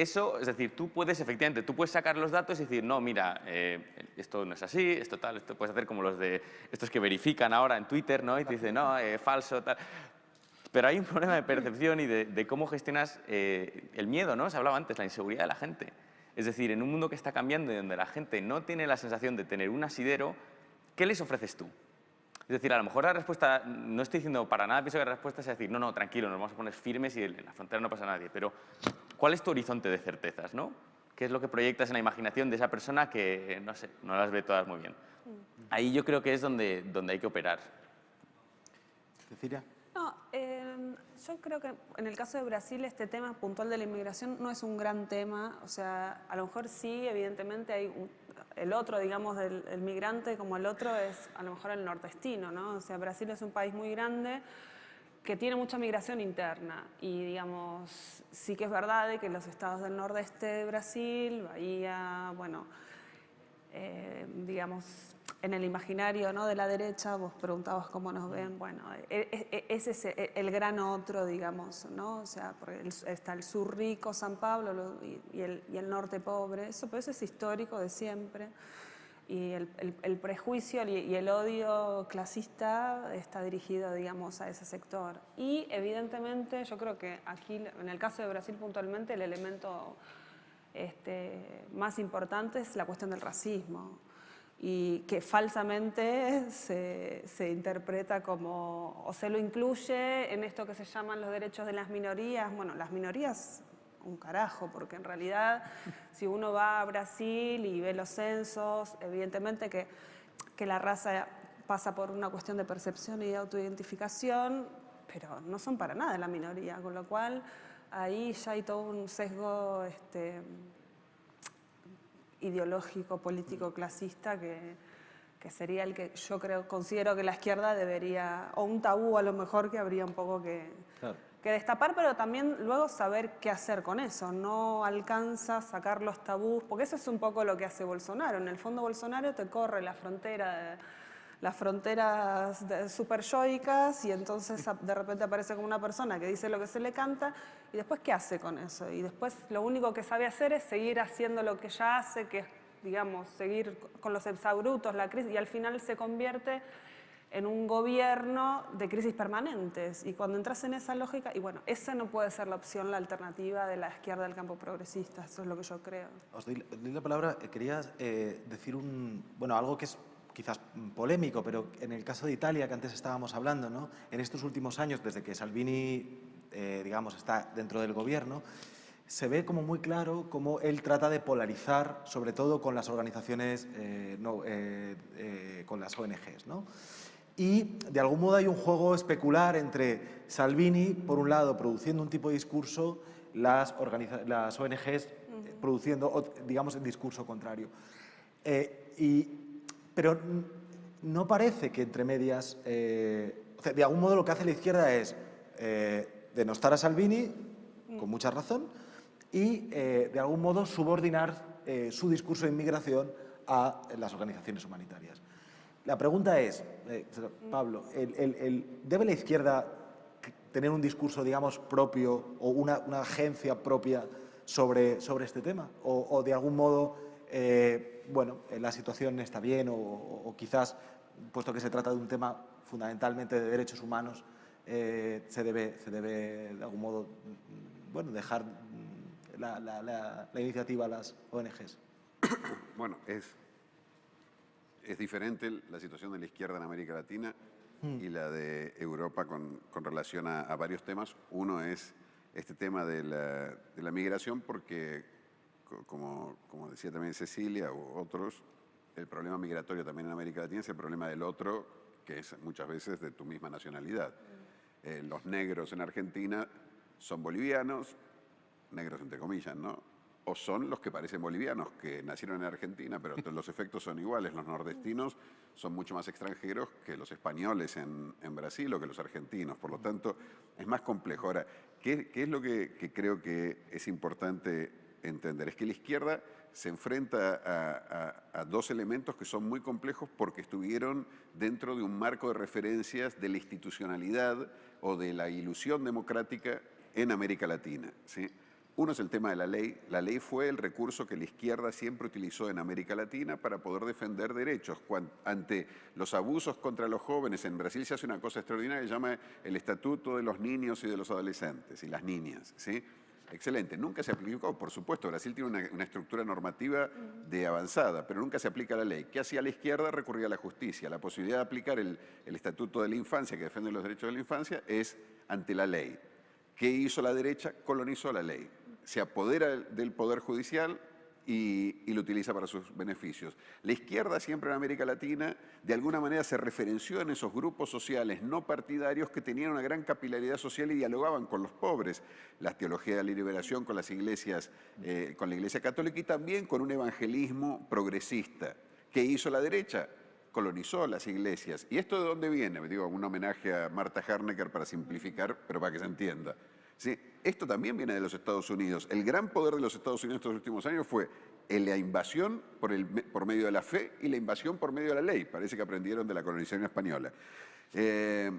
eso, es decir, tú puedes, efectivamente, tú puedes sacar los datos y decir, no, mira, eh, esto no es así, esto tal, esto puedes hacer como los de estos que verifican ahora en Twitter, ¿no? Y te dicen, no, eh, falso, tal. Pero hay un problema de percepción y de, cómo gestionas eh, el miedo, ¿no? Se hablaba antes, la inseguridad de la gente. Es decir, en un mundo que está cambiando y donde la gente no tiene la sensación de tener un asidero, ¿qué les ofreces tú? Es decir, a lo mejor la respuesta, no estoy diciendo para nada, pienso que la respuesta es decir, no, no, tranquilo, nos vamos a poner firmes y en la frontera no pasa nadie, pero ¿cuál es tu horizonte de certezas, no? ¿Qué es lo que proyectas en la imaginación de esa persona que, no sé, no las ve todas muy bien? Ahí yo creo que es donde, donde hay que operar. Cecilia. No, em, yo creo que en el caso de Brasil este tema puntual de la inmigración no es un gran tema, o sea, a lo mejor sí, evidentemente hay un, el otro, digamos, del migrante como el otro es a lo mejor el nordestino, ¿no? O sea, Brasil es un país muy grande que tiene mucha migración interna y, digamos, sí que es verdad que los estados del nordeste de Brasil, Bahía, bueno, eh, digamos, en el imaginario ¿no? de la derecha, vos preguntabas cómo nos ven, bueno, e, e, e, ese es el gran otro, digamos, ¿no? O sea, está el sur rico, San Pablo, y, el, y el norte pobre, eso, pero eso es histórico de siempre y el, prejuicio y el odio clasista está dirigido, digamos, a ese sector. Y evidentemente yo creo que aquí, en el caso de Brasil puntualmente, el elemento este, más importante es la cuestión del racismo y que falsamente se, se, interpreta como, o se lo incluye en esto que se llaman los derechos de las minorías. Bueno, las minorías un carajo, porque en realidad si uno va a Brasil y ve los censos, evidentemente que, que la raza pasa por una cuestión de percepción y de autoidentificación, pero no son para nada la minoría, con lo cual ahí ya hay todo un sesgo este, ideológico, político, clasista que, que sería el que yo creo, considero que la izquierda debería, o un tabú a lo mejor que habría un poco que, que destapar, pero también luego saber qué hacer con eso. No alcanza sacar los tabús, porque eso es un poco lo que hace Bolsonaro. En el fondo Bolsonaro te corre la frontera, las fronteras super yoicas y entonces de repente aparece como una persona que dice lo que se le canta y después ¿qué hace con eso? Y después lo único que sabe hacer es seguir haciendo lo que ya hace, que es, digamos, seguir con los exabrutos, la crisis, y al final se convierte en un gobierno de crisis permanentes. Y cuando entras en esa lógica, y bueno, esa no puede ser la opción, la alternativa de la izquierda del campo progresista, eso es lo que yo creo. Os doy, la palabra, eh, quería eh, decir un, bueno, algo que es quizás polémico, pero en el caso de Italia, que antes estábamos hablando, ¿no? en estos últimos años, desde que Salvini, eh, digamos, está dentro del gobierno, se ve como muy claro cómo él trata de polarizar, sobre todo con las organizaciones, no, con las ONGs. ¿no? Y de algún modo hay un juego especular entre Salvini, por un lado, produciendo un tipo de discurso, las, las ONGs produciendo, digamos, el discurso contrario. Eh, y, pero no parece que entre medias, eh, de algún modo lo que hace la izquierda es eh, denostar a Salvini, con mucha razón, y de algún modo subordinar su discurso de inmigración a las organizaciones humanitarias. La pregunta es, eh, Pablo, ¿debe la izquierda tener un discurso, digamos, propio o una, agencia propia sobre, sobre este tema? ¿O, de algún modo, eh, bueno, la situación está bien o, quizás, puesto que se trata de un tema fundamentalmente de derechos humanos, eh, se, debe, se debe, de algún modo, bueno, dejar la, la iniciativa a las ONGs? Bueno, es es diferente la situación de la izquierda en América Latina y la de Europa con, relación a, varios temas. Uno es este tema de la, migración porque, como, como, decía también Cecilia u otros, el problema migratorio también en América Latina es el problema del otro, que es muchas veces de tu misma nacionalidad. Eh, los negros en Argentina son bolivianos, negros entre comillas, ¿no? O son los que parecen bolivianos, que nacieron en Argentina, pero los efectos son iguales. Los nordestinos son mucho más extranjeros que los españoles en, Brasil o que los argentinos. Por lo tanto, es más complejo. Ahora, ¿qué, es lo que, creo que es importante entender? Es que la izquierda se enfrenta a, dos elementos que son muy complejos porque estuvieron dentro de un marco de referencias de la institucionalidad o de la ilusión democrática en América Latina. ¿sí? Uno es el tema de la ley. La ley fue el recurso que la izquierda siempre utilizó en América Latina para poder defender derechos. ante los abusos contra los jóvenes, en Brasil se hace una cosa extraordinaria que se llama el Estatuto de los Niños y de los Adolescentes y las Niñas. ¿sí? Excelente. Nunca se aplicó, por supuesto, Brasil tiene una, estructura normativa de avanzada, pero nunca se aplica la ley. ¿Qué hacía la izquierda? Recurría a la justicia. La posibilidad de aplicar el, el Estatuto de la Infancia, que defiende los derechos de la infancia, es ante la ley. ¿Qué hizo la derecha? Colonizó la ley se apodera del Poder Judicial y, lo utiliza para sus beneficios. La izquierda siempre en América Latina de alguna manera se referenció en esos grupos sociales no partidarios que tenían una gran capilaridad social y dialogaban con los pobres. La teología de la liberación con las iglesias, eh, con la iglesia católica y también con un evangelismo progresista. ¿Qué hizo la derecha? colonizó las iglesias. ¿Y esto de dónde viene? Digo, un homenaje a Marta Harnecker para simplificar, pero para que se entienda. ¿Sí? Esto también viene de los Estados Unidos. El gran poder de los Estados Unidos estos últimos años fue la invasión por, medio de la fe y la invasión por medio de la ley. Parece que aprendieron de la colonización española. Eh,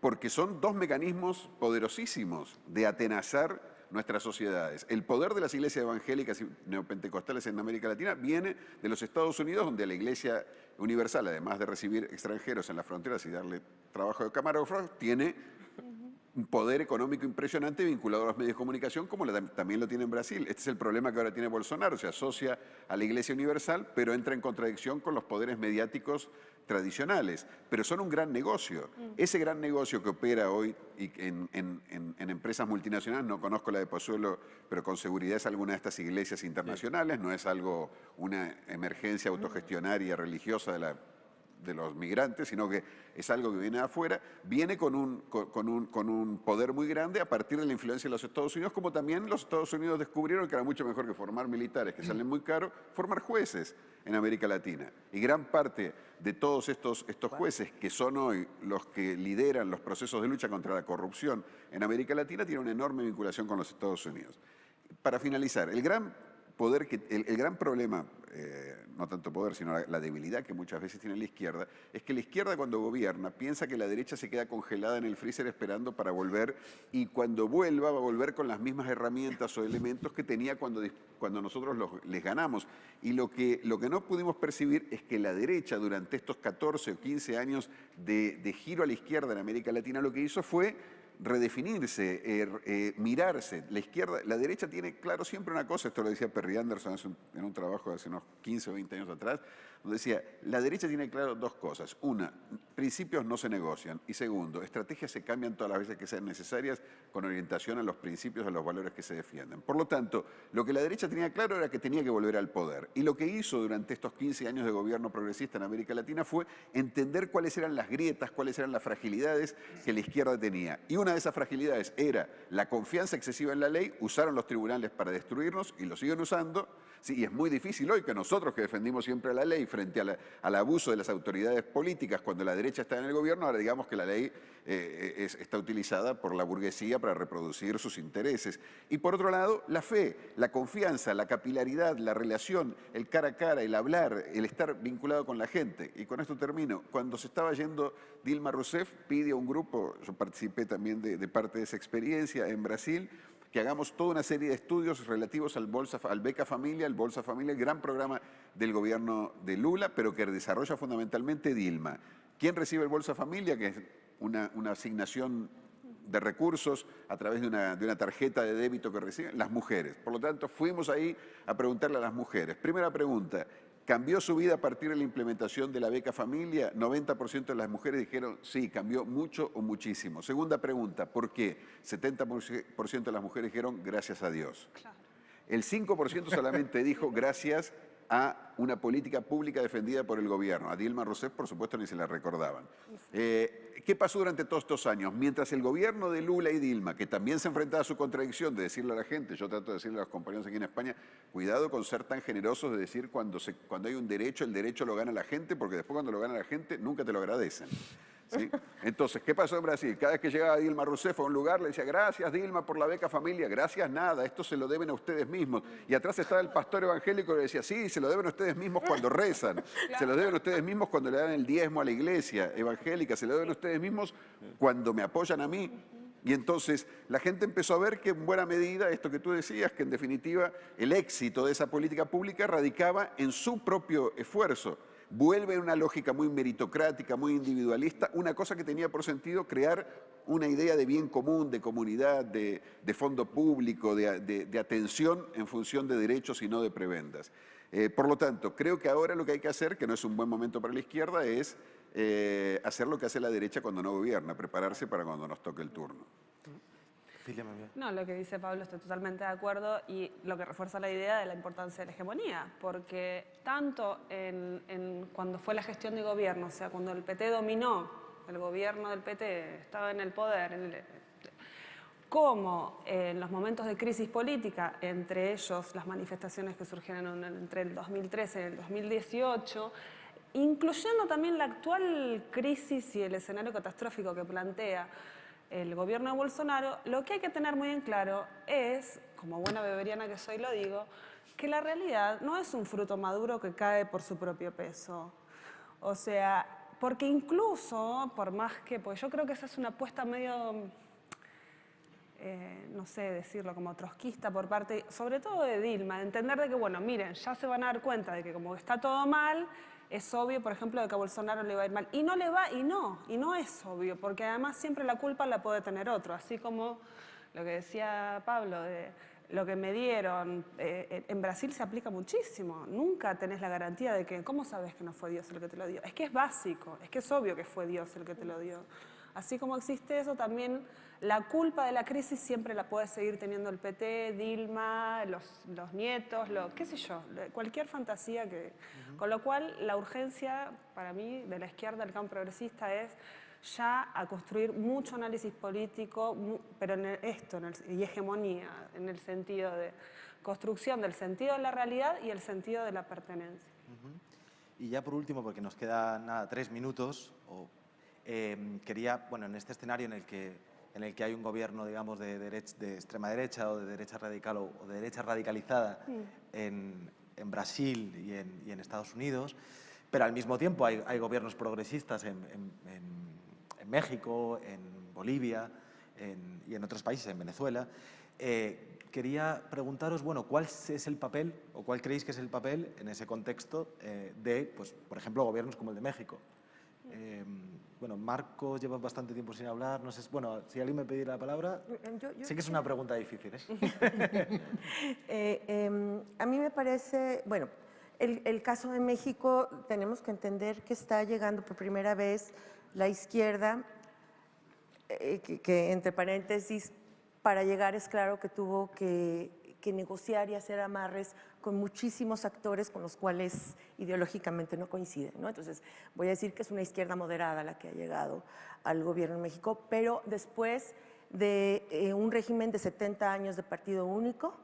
porque son dos mecanismos poderosísimos de atenazar nuestras sociedades. El poder de las iglesias evangélicas y neopentecostales en América Latina viene de los Estados Unidos, donde la iglesia universal, además de recibir extranjeros en las fronteras y darle trabajo de camarógrafo, tiene poder económico impresionante vinculado a los medios de comunicación, como también lo tiene en Brasil. Este es el problema que ahora tiene Bolsonaro, se asocia a la Iglesia Universal, pero entra en contradicción con los poderes mediáticos tradicionales, pero son un gran negocio. Mm. Ese gran negocio que opera hoy en, en, empresas multinacionales, no conozco la de Pozuelo, pero con seguridad es alguna de estas iglesias internacionales, no es algo, una emergencia autogestionaria religiosa de la de los migrantes, sino que es algo que viene de afuera, viene con un, con, un, con un poder muy grande a partir de la influencia de los Estados Unidos, como también los Estados Unidos descubrieron que era mucho mejor que formar militares, que salen muy caros, formar jueces en América Latina. Y gran parte de todos estos, estos jueces, que son hoy los que lideran los procesos de lucha contra la corrupción en América Latina, tienen una enorme vinculación con los Estados Unidos. Para finalizar, el gran poder que, el, gran problema, eh, no tanto poder, sino la, debilidad que muchas veces tiene la izquierda, es que la izquierda cuando gobierna piensa que la derecha se queda congelada en el freezer esperando para volver y cuando vuelva va a volver con las mismas herramientas o elementos que tenía cuando, cuando nosotros les ganamos. Y lo que, lo que no pudimos percibir es que la derecha durante estos 14 o 15 años de giro a la izquierda en América Latina lo que hizo fue redefinirse, eh, eh, mirarse. La izquierda, la derecha tiene claro siempre una cosa, esto lo decía Perry Anderson en un trabajo de hace unos 15 o 20 años atrás, donde decía, la derecha tiene claro dos cosas. Una, principios no se negocian. Y segundo, estrategias se cambian todas las veces que sean necesarias con orientación a los principios, a los valores que se defienden. Por lo tanto, lo que la derecha tenía claro era que tenía que volver al poder. Y lo que hizo durante estos 15 años de gobierno progresista en América Latina fue entender cuáles eran las grietas, cuáles eran las fragilidades que la izquierda tenía. Y una de esas fragilidades era la confianza excesiva en la ley, usaron los tribunales para destruirnos y lo siguen usando, Sí, y es muy difícil hoy que nosotros que defendimos siempre la ley frente al abuso de las autoridades políticas cuando la derecha está en el gobierno, ahora digamos que la ley eh, está utilizada por la burguesía para reproducir sus intereses. Y por otro lado, la fe, la confianza, la capilaridad, la relación, el cara a cara, el hablar, el estar vinculado con la gente. Y con esto termino. Cuando se estaba yendo Dilma Rousseff, pide a un grupo, yo participé también de, parte de esa experiencia en Brasil, que hagamos toda una serie de estudios relativos al, Bolsa, al Beca Familia, el Bolsa Familia, gran programa del gobierno de Lula, pero que desarrolla fundamentalmente Dilma. ¿Quién recibe el Bolsa Familia? Que es una, asignación de recursos a través de una, de una, tarjeta de débito que reciben las mujeres. Por lo tanto, fuimos ahí a preguntarle a las mujeres. Primera pregunta, ¿Cambió su vida a partir de la implementación de la beca familia? 90% de las mujeres dijeron sí, cambió mucho o muchísimo. Segunda pregunta, ¿por qué? 70% de las mujeres dijeron gracias a Dios. El 5% solamente dijo gracias a una política pública defendida por el gobierno. A Dilma Rousseff, por supuesto, ni se la recordaban. Eh, ¿Qué pasó durante todos estos años? Mientras el gobierno de Lula y Dilma, que también se enfrentaba a su contradicción de decirle a la gente, yo trato de decirle a los compañeros aquí en España, cuidado con ser tan generosos de decir cuando, se, cuando hay un derecho, el derecho lo gana la gente, porque después cuando lo gana la gente nunca te lo agradecen. Entonces, ¿qué pasó en Brasil? Cada vez que llegaba Dilma Rousseff a un lugar, le decía, gracias Dilma por la beca familia, gracias nada, esto se lo deben a ustedes mismos. Y atrás estaba el pastor evangélico que le decía, sí, se lo deben a ustedes mismos cuando rezan, se lo deben a ustedes mismos cuando le dan el diezmo a la iglesia evangélica, se lo deben a ustedes mismos cuando me apoyan a mí. Y entonces la gente empezó a ver que en buena medida, esto que tú decías, que en definitiva el éxito de esa política pública radicaba en su propio esfuerzo vuelve a una lógica muy meritocrática, muy individualista, una cosa que tenía por sentido crear una idea de bien común, de comunidad, de, fondo público, de, atención en función de derechos y no de prebendas. Eh, por lo tanto, creo que ahora lo que hay que hacer, que no es un buen momento para la izquierda, es eh, hacer lo que hace la derecha cuando no gobierna, prepararse para cuando nos toque el turno. No, lo que dice Pablo estoy totalmente de acuerdo y lo que refuerza la idea de la importancia de la hegemonía, porque tanto en, cuando fue la gestión de gobierno, o sea, cuando el PT dominó, el gobierno del PT estaba en el poder, como en los momentos de crisis política, entre ellos las manifestaciones que surgieron entre el 2013 y el 2018, incluyendo también la actual crisis y el escenario catastrófico que plantea, el gobierno de Bolsonaro, lo que hay que tener muy en claro es, como buena beberiana que soy lo digo, que la realidad no es un fruto maduro que cae por su propio peso. O sea, porque incluso, por más que, pues yo creo que esa es una apuesta medio, eh, no sé decirlo, como trotskista por parte, sobre todo de Dilma, de entender de que, bueno, miren, ya se van a dar cuenta de que como está todo mal, es obvio, por ejemplo, de que a Bolsonaro le va a ir mal. Y no le va, y no, y no es obvio, porque además siempre la culpa la puede tener otro, así como lo que decía Pablo, de lo que me dieron, eh, en Brasil se aplica muchísimo, nunca tenés la garantía de que, ¿cómo sabes que no fue Dios el que te lo dio? Es que es básico, es que es obvio que fue Dios el que te lo dio. Así como existe eso, también la culpa de la crisis siempre la puede seguir teniendo el PT, Dilma, los, los nietos, lo, qué sé yo, cualquier fantasía que... Con lo cual, la urgencia, para mí, de la izquierda, del campo progresista, es ya a construir mucho análisis político, pero en esto, y hegemonía, en el sentido de construcción del sentido de la realidad y el sentido de la pertenencia. Y ya por último, porque nos queda nada, tres minutos, em, quería, bueno, en este escenario en el que, en el que hay un gobierno, digamos, de, de extrema derecha o de derecha radical o, de derecha radicalizada en, en, Brasil y en, y en, Estados Unidos, pero al mismo tiempo hay, hay gobiernos progresistas en, en México, en Bolivia y en otros países, en Venezuela. Eh, quería preguntaros, bueno, ¿cuál es el papel o cuál creéis que es el papel en ese contexto eh, de, pues, por ejemplo, gobiernos como el de México? Eh, bueno, Marcos lleva bastante tiempo sin hablar, no sé, bueno, si alguien me pediera la palabra, sé que es una pregunta difícil. Em, a mí me parece, bueno, el, el caso de México tenemos que entender que está llegando por primera vez la izquierda, eh, que, entre paréntesis, para llegar es claro que tuvo que, negociar y hacer amarres con muchísimos actores con los cuales ideológicamente no coinciden. ¿no? Entonces, voy a decir que es una izquierda moderada la que ha llegado al gobierno de México, pero después de eh, un régimen de 70 años de partido único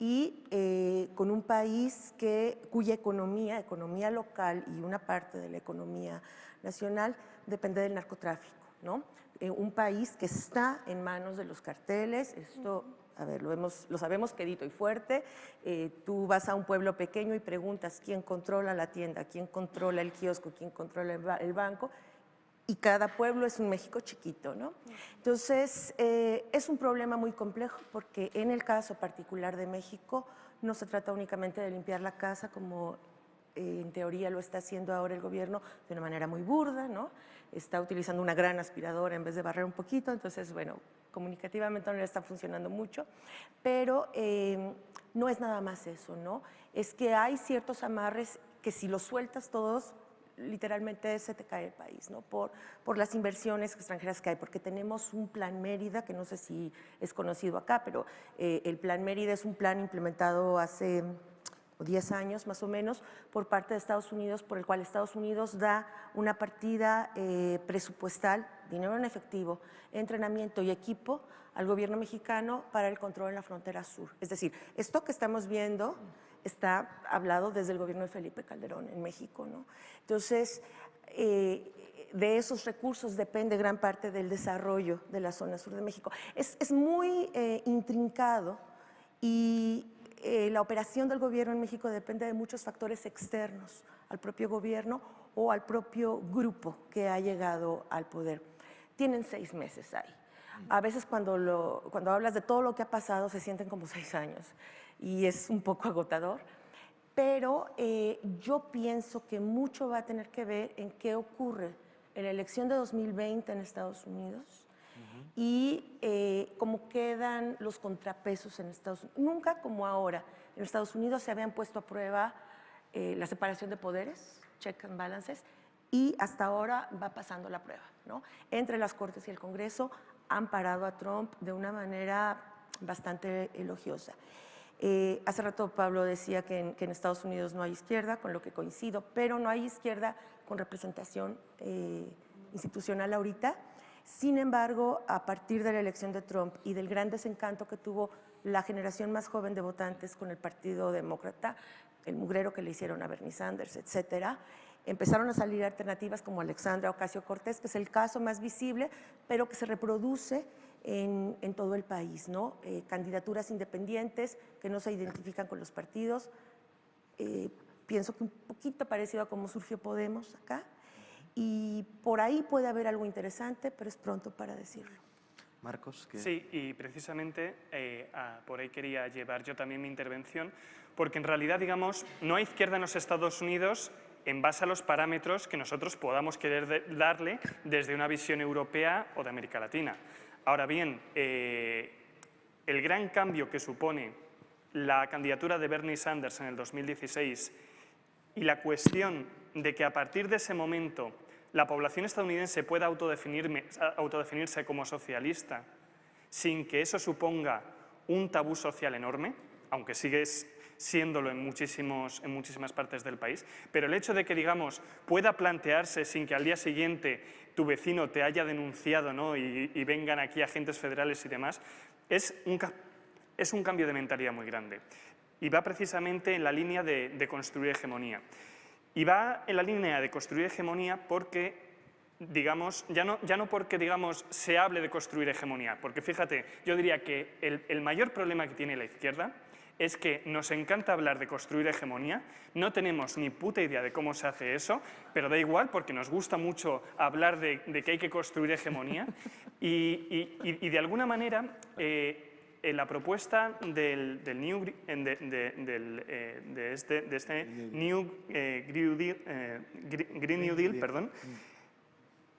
y eh, con un país que, cuya economía, economía local y una parte de la economía nacional depende del narcotráfico, ¿no? Eh, un país que está en manos de los carteles, esto, a ver, lo, hemos, lo sabemos quedito y fuerte, eh, tú vas a un pueblo pequeño y preguntas quién controla la tienda, quién controla el kiosco, quién controla el, banco, y cada pueblo es un México chiquito, ¿no? Entonces, eh, es un problema muy complejo porque en el caso particular de México no se trata únicamente de limpiar la casa como en teoría lo está haciendo ahora el gobierno de una manera muy burda, ¿no? Está utilizando una gran aspiradora en vez de barrer un poquito, entonces, bueno, comunicativamente no le está funcionando mucho, pero em, no es nada más eso, ¿no? Es que hay ciertos amarres que si los sueltas todos, literalmente se te cae el país, ¿no? Por, por las inversiones extranjeras que hay, porque tenemos un plan Mérida, que no sé si es conocido acá, pero eh, el plan Mérida es un plan implementado hace 10 años más o menos, por parte de Estados Unidos, por el cual Estados Unidos da una partida eh, presupuestal, dinero en efectivo, entrenamiento y equipo al gobierno mexicano para el control en la frontera sur. Es decir, esto que estamos viendo está hablado desde el gobierno de Felipe Calderón en México. ¿no? Entonces, eh, de esos recursos depende gran parte del desarrollo de la zona sur de México. Es, es muy eh, intrincado y eh, la operación del gobierno en México depende de muchos factores externos al propio gobierno o al propio grupo que ha llegado al poder. Tienen seis meses ahí. A veces cuando, lo, cuando hablas de todo lo que ha pasado se sienten como seis años y es un poco agotador, pero eh, yo pienso que mucho va a tener que ver en qué ocurre en la elección de 2020 en Estados Unidos, y eh, cómo quedan los contrapesos en Estados Unidos. Nunca como ahora. En Estados Unidos se habían puesto a prueba eh, la separación de poderes, check and balances, y hasta ahora va pasando la prueba. ¿no? Entre las Cortes y el Congreso han parado a Trump de una manera bastante elogiosa. Eh, hace rato Pablo decía que en, que en, Estados Unidos no hay izquierda, con lo que coincido, pero no hay izquierda con representación institucional ahorita. Sin embargo, a partir de la elección de Trump y del gran desencanto que tuvo la generación más joven de votantes con el Partido Demócrata, el mugrero que le hicieron a Bernie Sanders, etcétera, empezaron a salir alternativas como Alexandra Ocasio-Cortez, que es el caso más visible, pero que se reproduce en, todo el país, ¿no? Eh, candidaturas independientes que no se identifican con los partidos. Eh, pienso que un poquito parecido a cómo surgió Podemos acá. Y por ahí puede haber algo interesante, pero es pronto para decirlo. Marcos. Sí, y precisamente eh, por ahí quería llevar yo también mi intervención, porque en realidad, digamos, no hay izquierda en los Estados Unidos en base a los parámetros que nosotros podamos querer darle desde una visión europea o de América Latina. Ahora bien, eh, el gran cambio que supone la candidatura de Bernie Sanders en el 2016 y la cuestión de que a partir de ese momento la población estadounidense pueda autodefinirse como socialista sin que eso suponga un tabú social enorme, aunque sigue siéndolo en, muchísimos, en muchísimas partes del país, pero el hecho de que, digamos, pueda plantearse sin que al día siguiente tu vecino te haya denunciado ¿no? y, vengan aquí agentes federales y demás, es un, es un cambio de mentalidad muy grande. Y va precisamente en la línea de, de construir hegemonía. Y va en la línea de construir hegemonía porque digamos, ya no, ya no porque digamos, se hable de construir hegemonía, porque fíjate, yo diría que el, el mayor problema que tiene la izquierda es que nos encanta hablar de construir hegemonía, no tenemos ni puta idea de cómo se hace eso, pero da igual porque nos gusta mucho hablar de, que hay que construir hegemonía. Y, de alguna manera eh, en la propuesta del, New, de, este, New eh, Green, New Deal, perdón,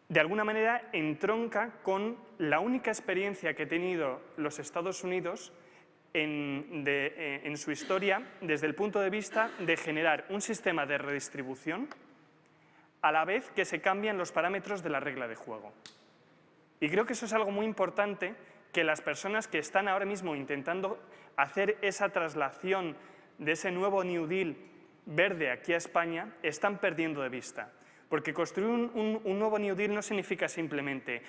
de alguna manera entronca con la única experiencia que ha tenido los Estados Unidos eh, en, su historia desde el punto de vista de generar un sistema de redistribución a la vez que se cambian los parámetros de la regla de juego. Y creo que eso es algo muy importante que las personas que están ahora mismo intentando hacer esa traslación de ese nuevo New Deal verde aquí a España están perdiendo de vista. Porque construir un, nuevo New Deal no significa simplemente,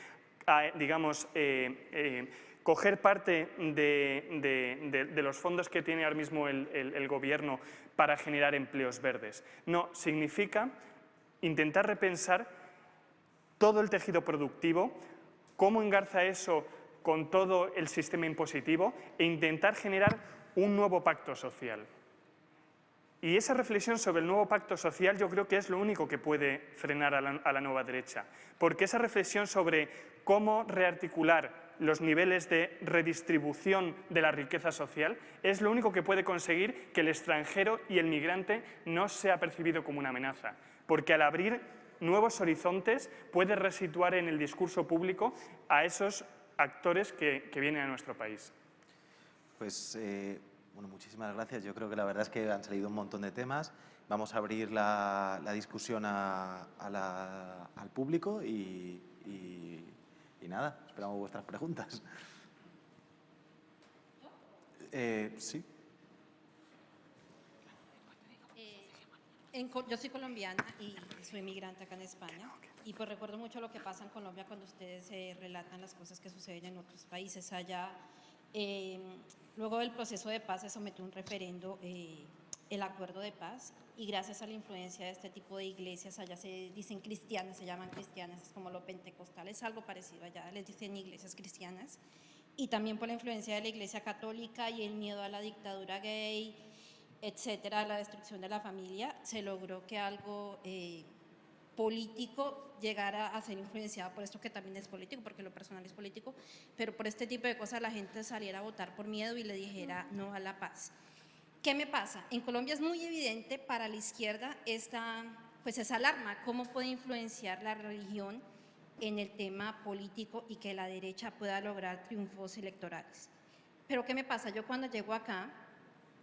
ah, digamos, eh, eh, coger parte de, los fondos que tiene ahora mismo el, gobierno para generar empleos verdes. No, significa intentar repensar todo el tejido productivo, cómo engarza eso con todo el sistema impositivo e intentar generar un nuevo pacto social. Y esa reflexión sobre el nuevo pacto social yo creo que es lo único que puede frenar a la nueva derecha, porque esa reflexión sobre cómo rearticular los niveles de redistribución de la riqueza social, es lo único que puede conseguir que el extranjero y el migrante no sea percibido como una amenaza. Porque al abrir nuevos horizontes puede resituar en el discurso público a esos actores que, vienen a nuestro país. Pues, eh, bueno, muchísimas gracias. Yo creo que la verdad es que han salido un montón de temas. Vamos a abrir la, discusión al público y y nada, esperamos vuestras preguntas. Eh, sí. Eh, yo soy colombiana y soy migrante acá en España y pues recuerdo mucho lo que pasa en Colombia cuando ustedes eh, relatan las cosas que suceden en otros países allá. luego del proceso de paz se sometió un referendo el acuerdo de paz y gracias a la influencia de este tipo de iglesias, allá se dicen cristianas, se llaman cristianas, es como lo pentecostal, es algo parecido allá, les dicen iglesias cristianas, y también por la influencia de la iglesia católica y el miedo a la dictadura gay, etcétera, a la destrucción de la familia, se logró que algo eh, político llegara a ser influenciado por esto que también es político, porque lo personal es político, pero por este tipo de cosas la gente saliera a votar por miedo y le dijera no a la paz. ¿Qué me pasa? En Colombia es muy evidente para la izquierda esta, pues esa alarma, cómo puede influenciar la religión en el tema político y que la derecha pueda lograr triunfos electorales. Pero ¿qué me pasa? Yo cuando llego acá,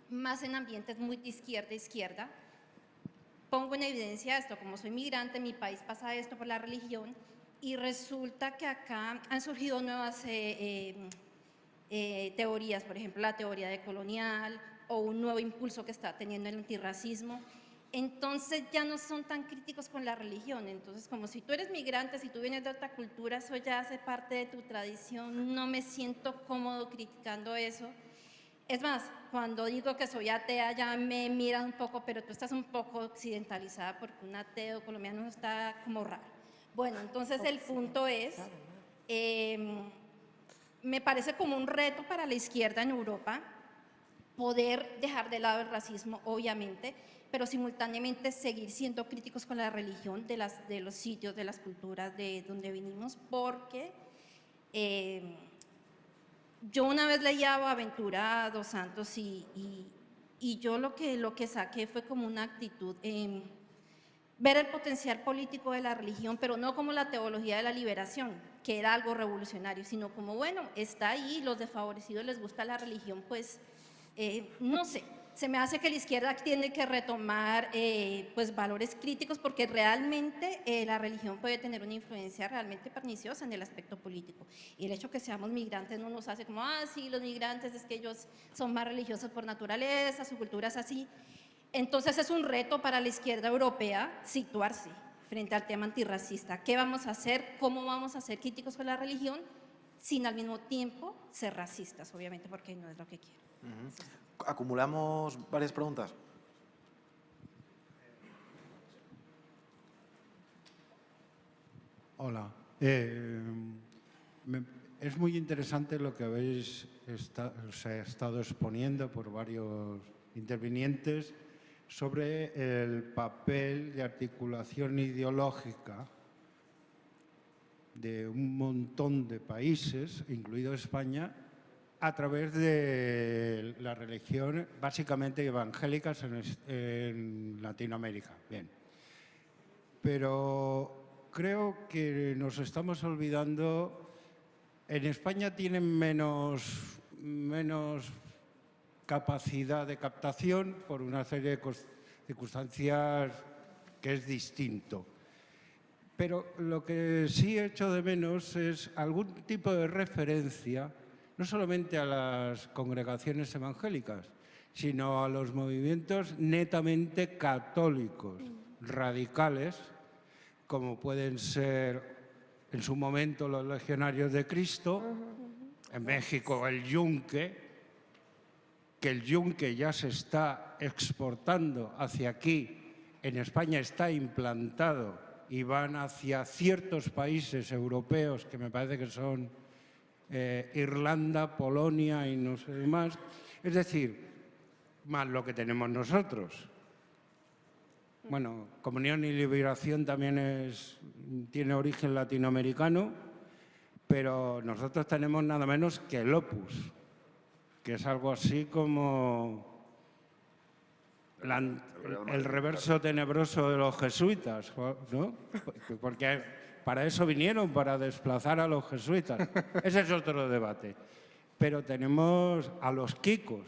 más en ambientes muy de izquierda izquierda, pongo en evidencia esto, como soy migrante, mi país pasa esto por la religión y resulta que acá han surgido nuevas eh, eh, eh, teorías, por ejemplo la teoría de colonial, o un nuevo impulso que está teniendo el antirracismo, entonces ya no son tan críticos con la religión. Entonces, como si tú eres migrante, si tú vienes de otra cultura, eso ya hace parte de tu tradición, no me siento cómodo criticando eso. Es más, cuando digo que soy atea ya me miran un poco, pero tú estás un poco occidentalizada porque un ateo colombiano está como raro. Bueno, entonces el punto es, em, me parece como un reto para la izquierda en Europa poder dejar de lado el racismo, obviamente, pero simultáneamente seguir siendo críticos con la religión de, las, de los sitios, de las culturas de donde vinimos, porque... em, yo una vez leía a Aventura Dos Santos y, y, yo lo que, lo que saqué fue como una actitud, en ver el potencial político de la religión, pero no como la teología de la liberación, que era algo revolucionario, sino como, bueno, está ahí, los desfavorecidos les gusta la religión, pues, eh, no sé, se me hace que la izquierda tiene que retomar eh, pues valores críticos porque realmente eh, la religión puede tener una influencia realmente perniciosa en el aspecto político. Y el hecho que seamos migrantes no nos hace como, ah, sí, los migrantes es que ellos son más religiosos por naturaleza, su cultura es así. Entonces es un reto para la izquierda europea situarse frente al tema antirracista. ¿Qué vamos a hacer? ¿Cómo vamos a ser críticos con la religión? Sin al mismo tiempo ser racistas, obviamente, porque no es lo que quiero. Acumulamos varias preguntas. Hola. Eh, es muy interesante lo que habéis o sea, estado exponiendo por varios intervinientes sobre el papel de articulación ideológica de un montón de países, incluido España, a través de la religión básicamente evangélicas en, Latinoamérica. Bien. Pero creo que nos estamos olvidando, en España tienen menos, menos capacidad de captación por una serie de circunstancias que es distinto. Pero lo que sí echo de menos es algún tipo de referencia, no solamente a las congregaciones evangélicas, sino a los movimientos netamente católicos, radicales, como pueden ser en su momento los legionarios de Cristo, en México el Yunque, que el yunque ya se está exportando hacia aquí, en España está implantado y van hacia ciertos países europeos que me parece que son eh, Irlanda, Polonia y no sé más. Es decir, más lo que tenemos nosotros. Bueno, Comunión y Liberación también es, tiene origen latinoamericano, pero nosotros tenemos nada menos que el Opus, que es algo así como el reverso tenebroso de los jesuitas, ¿no? Porque para eso vinieron, para desplazar a los jesuitas. Ese es otro debate. Pero tenemos a los kikos,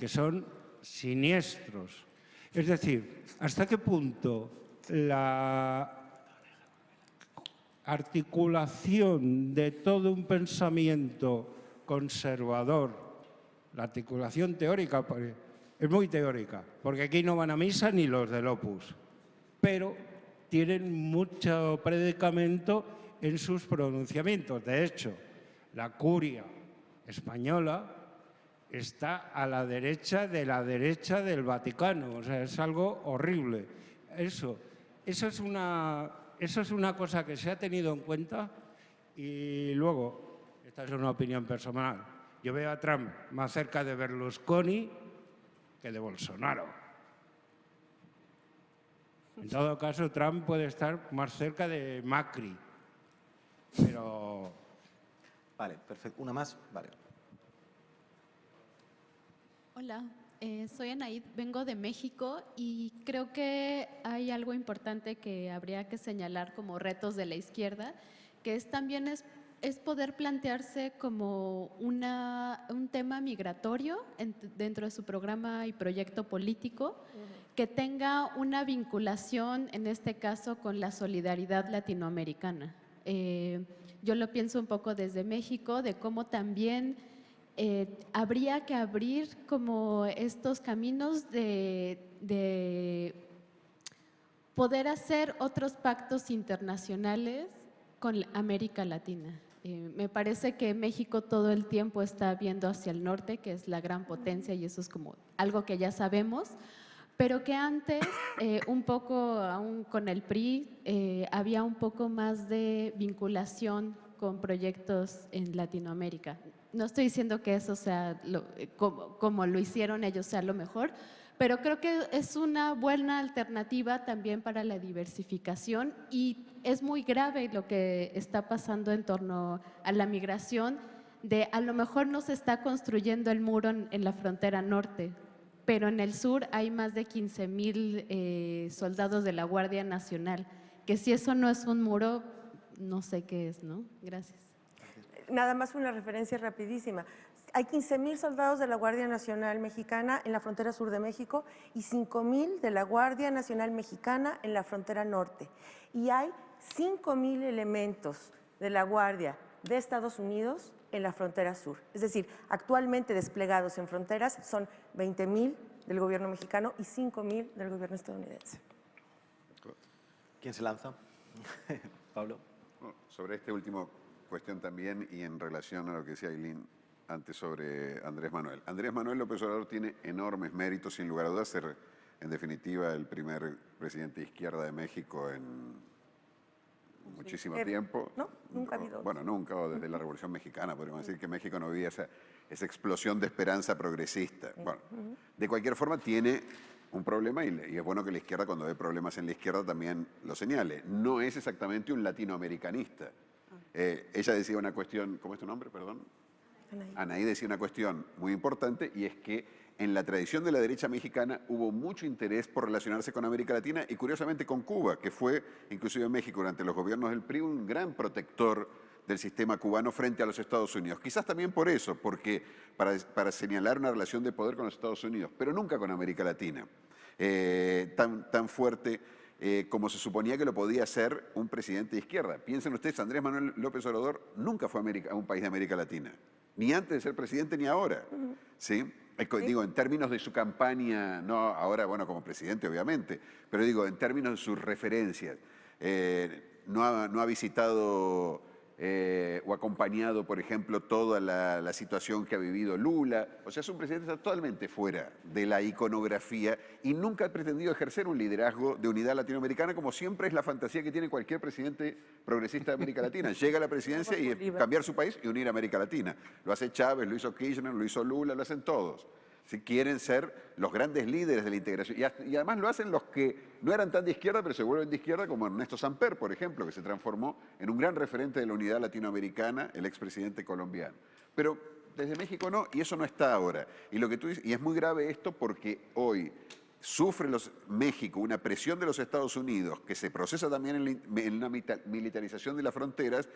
que son siniestros. Es decir, ¿hasta qué punto la articulación de todo un pensamiento conservador, la articulación teórica, es muy teórica, porque aquí no van a misa ni los del Opus, pero tienen mucho predicamento en sus pronunciamientos. De hecho, la curia española está a la derecha de la derecha del Vaticano, o sea, es algo horrible. Eso, eso es una, eso es una cosa que se ha tenido en cuenta y luego, esta es una opinión personal, yo veo a Trump más cerca de Berlusconi que de Bolsonaro. En todo caso, Trump puede estar más cerca de Macri, pero Vale, perfecto. Una más, vale. Hola, eh, soy Anaid, vengo de México y creo que hay algo importante que habría que señalar como retos de la izquierda, que es también es, es poder plantearse como una, un tema migratorio en- dentro de su programa y proyecto político, que tenga una vinculación, en este caso, con la solidaridad latinoamericana. Eh, yo lo pienso un poco desde México, de cómo también eh, habría que abrir como estos caminos de, de poder hacer otros pactos internacionales con América Latina. Eh, me parece que México todo el tiempo está viendo hacia el norte, que es la gran potencia y eso es como algo que ya sabemos, pero que antes, eh, un poco aún con el PRI, eh, había un poco más de vinculación con proyectos en Latinoamérica. No estoy diciendo que eso sea como, como lo hicieron ellos sea lo mejor, pero creo que es una buena alternativa también para la diversificación y es muy grave lo que está pasando en torno a la migración, de a lo mejor no se está construyendo el muro en, la frontera norte, pero en el sur hay más de 15 mil eh, soldados de la Guardia Nacional, que si eso no es un muro, no sé qué es, ¿no? Gracias. Nada más una referencia rapidísima. Hay 15.000 soldados de la Guardia Nacional Mexicana en la frontera sur de México y 5.000 de la Guardia Nacional Mexicana en la frontera norte. Y hay 5.000 elementos de la Guardia de Estados Unidos en la frontera sur. Es decir, actualmente desplegados en fronteras son 20.000 del gobierno mexicano y 5.000 del gobierno estadounidense. ¿Quién se lanza? Pablo. Sobre esta última cuestión también y en relación a lo que decía Aileen, antes sobre Andrés Manuel. Andrés Manuel López Obrador tiene enormes méritos, sin lugar a dudas, ser en definitiva el primer presidente de izquierda de México en muchísimo Eh, tiempo. ¿no? Nunca ha habido. Bueno, nunca, o desde la Revolución Mexicana, podríamos decir que México no vivía esa, esa explosión de esperanza progresista. Bueno, de cualquier forma tiene un problema y, y es bueno que la izquierda cuando ve problemas en la izquierda también lo señale. No es exactamente un latinoamericanista. Ah. Eh, ella decía una cuestión, ¿cómo es tu nombre? Perdón. Anaí. Anaí decía una cuestión muy importante y es que en la tradición de la derecha mexicana hubo mucho interés por relacionarse con América Latina y curiosamente con Cuba, que fue, inclusive en México durante los gobiernos del PRI, un gran protector del sistema cubano frente a los Estados Unidos. Quizás también por eso, porque para, para señalar una relación de poder con los Estados Unidos, pero nunca con América Latina, eh, tan, tan fuerte eh, como se suponía que lo podía hacer un presidente de izquierda. Piensen ustedes, Andrés Manuel López Obrador nunca fue a, América- a un país de América Latina, ni antes de ser presidente ni ahora. ¿sí? Digo, en términos de su campaña, no ahora, bueno, como presidente obviamente, pero digo, en términos de sus referencias, eh, no, ha, no ha visitado eh, o acompañado, por ejemplo, toda la, la situación que ha vivido Lula. O sea, es un presidente totalmente fuera de la iconografía y nunca ha pretendido ejercer un liderazgo de unidad latinoamericana, como siempre es la fantasía que tiene cualquier presidente progresista de América Latina. Llega a la presidencia y cambiar su país y unir a América Latina. Lo hace Chávez, lo hizo Kirchner, lo hizo Lula, lo hacen todos. Si quieren ser los grandes líderes de la integración. Y, además lo hacen los que no eran tan de izquierda, pero se vuelven de izquierda, como Ernesto Samper, por ejemplo, que se transformó en un gran referente de la unidad latinoamericana, el expresidente colombiano. Pero desde México no, y eso no está ahora. Y, lo que tú dices, y es muy grave esto porque hoy sufre México una presión de los Estados Unidos que se procesa también en, en una militarización de las fronteras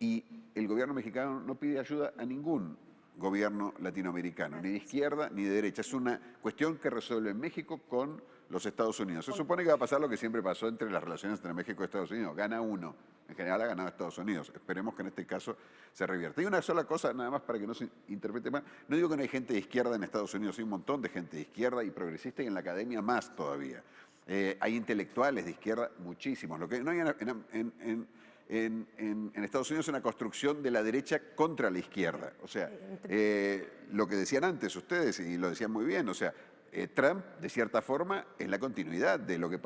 y el gobierno mexicano no pide ayuda a ningún gobierno latinoamericano, ni de izquierda ni de derecha. Es una cuestión que resuelve México con los Estados Unidos. Se supone que va a pasar lo que siempre pasó entre las relaciones entre México y Estados Unidos. Gana uno. En general ha ganado Estados Unidos. Esperemos que en este caso se revierta. Y una sola cosa, nada más para que no se interprete mal. No digo que no hay gente de izquierda en Estados Unidos, hay un montón de gente de izquierda y progresista y en la academia más todavía. Eh, hay intelectuales de izquierda, muchísimos. Lo que no hay en, en- en- en- en- en- Estados Unidos una construcción de la derecha contra la izquierda. O sea, eh, lo que decían antes ustedes, y lo decían muy bien, o sea, eh, Trump, de cierta forma, es la continuidad de lo que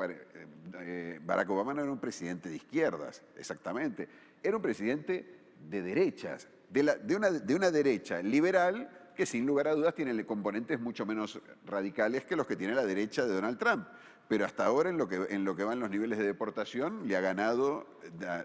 eh, Barack Obama no era un presidente de izquierdas, exactamente. Era un presidente de derechas, de, la- de una, de una derecha liberal que sin lugar a dudas tiene componentes mucho menos radicales que los que tiene la derecha de Donald Trump. Pero hasta ahora, en lo que, en lo que van los niveles de deportación, le ha ganado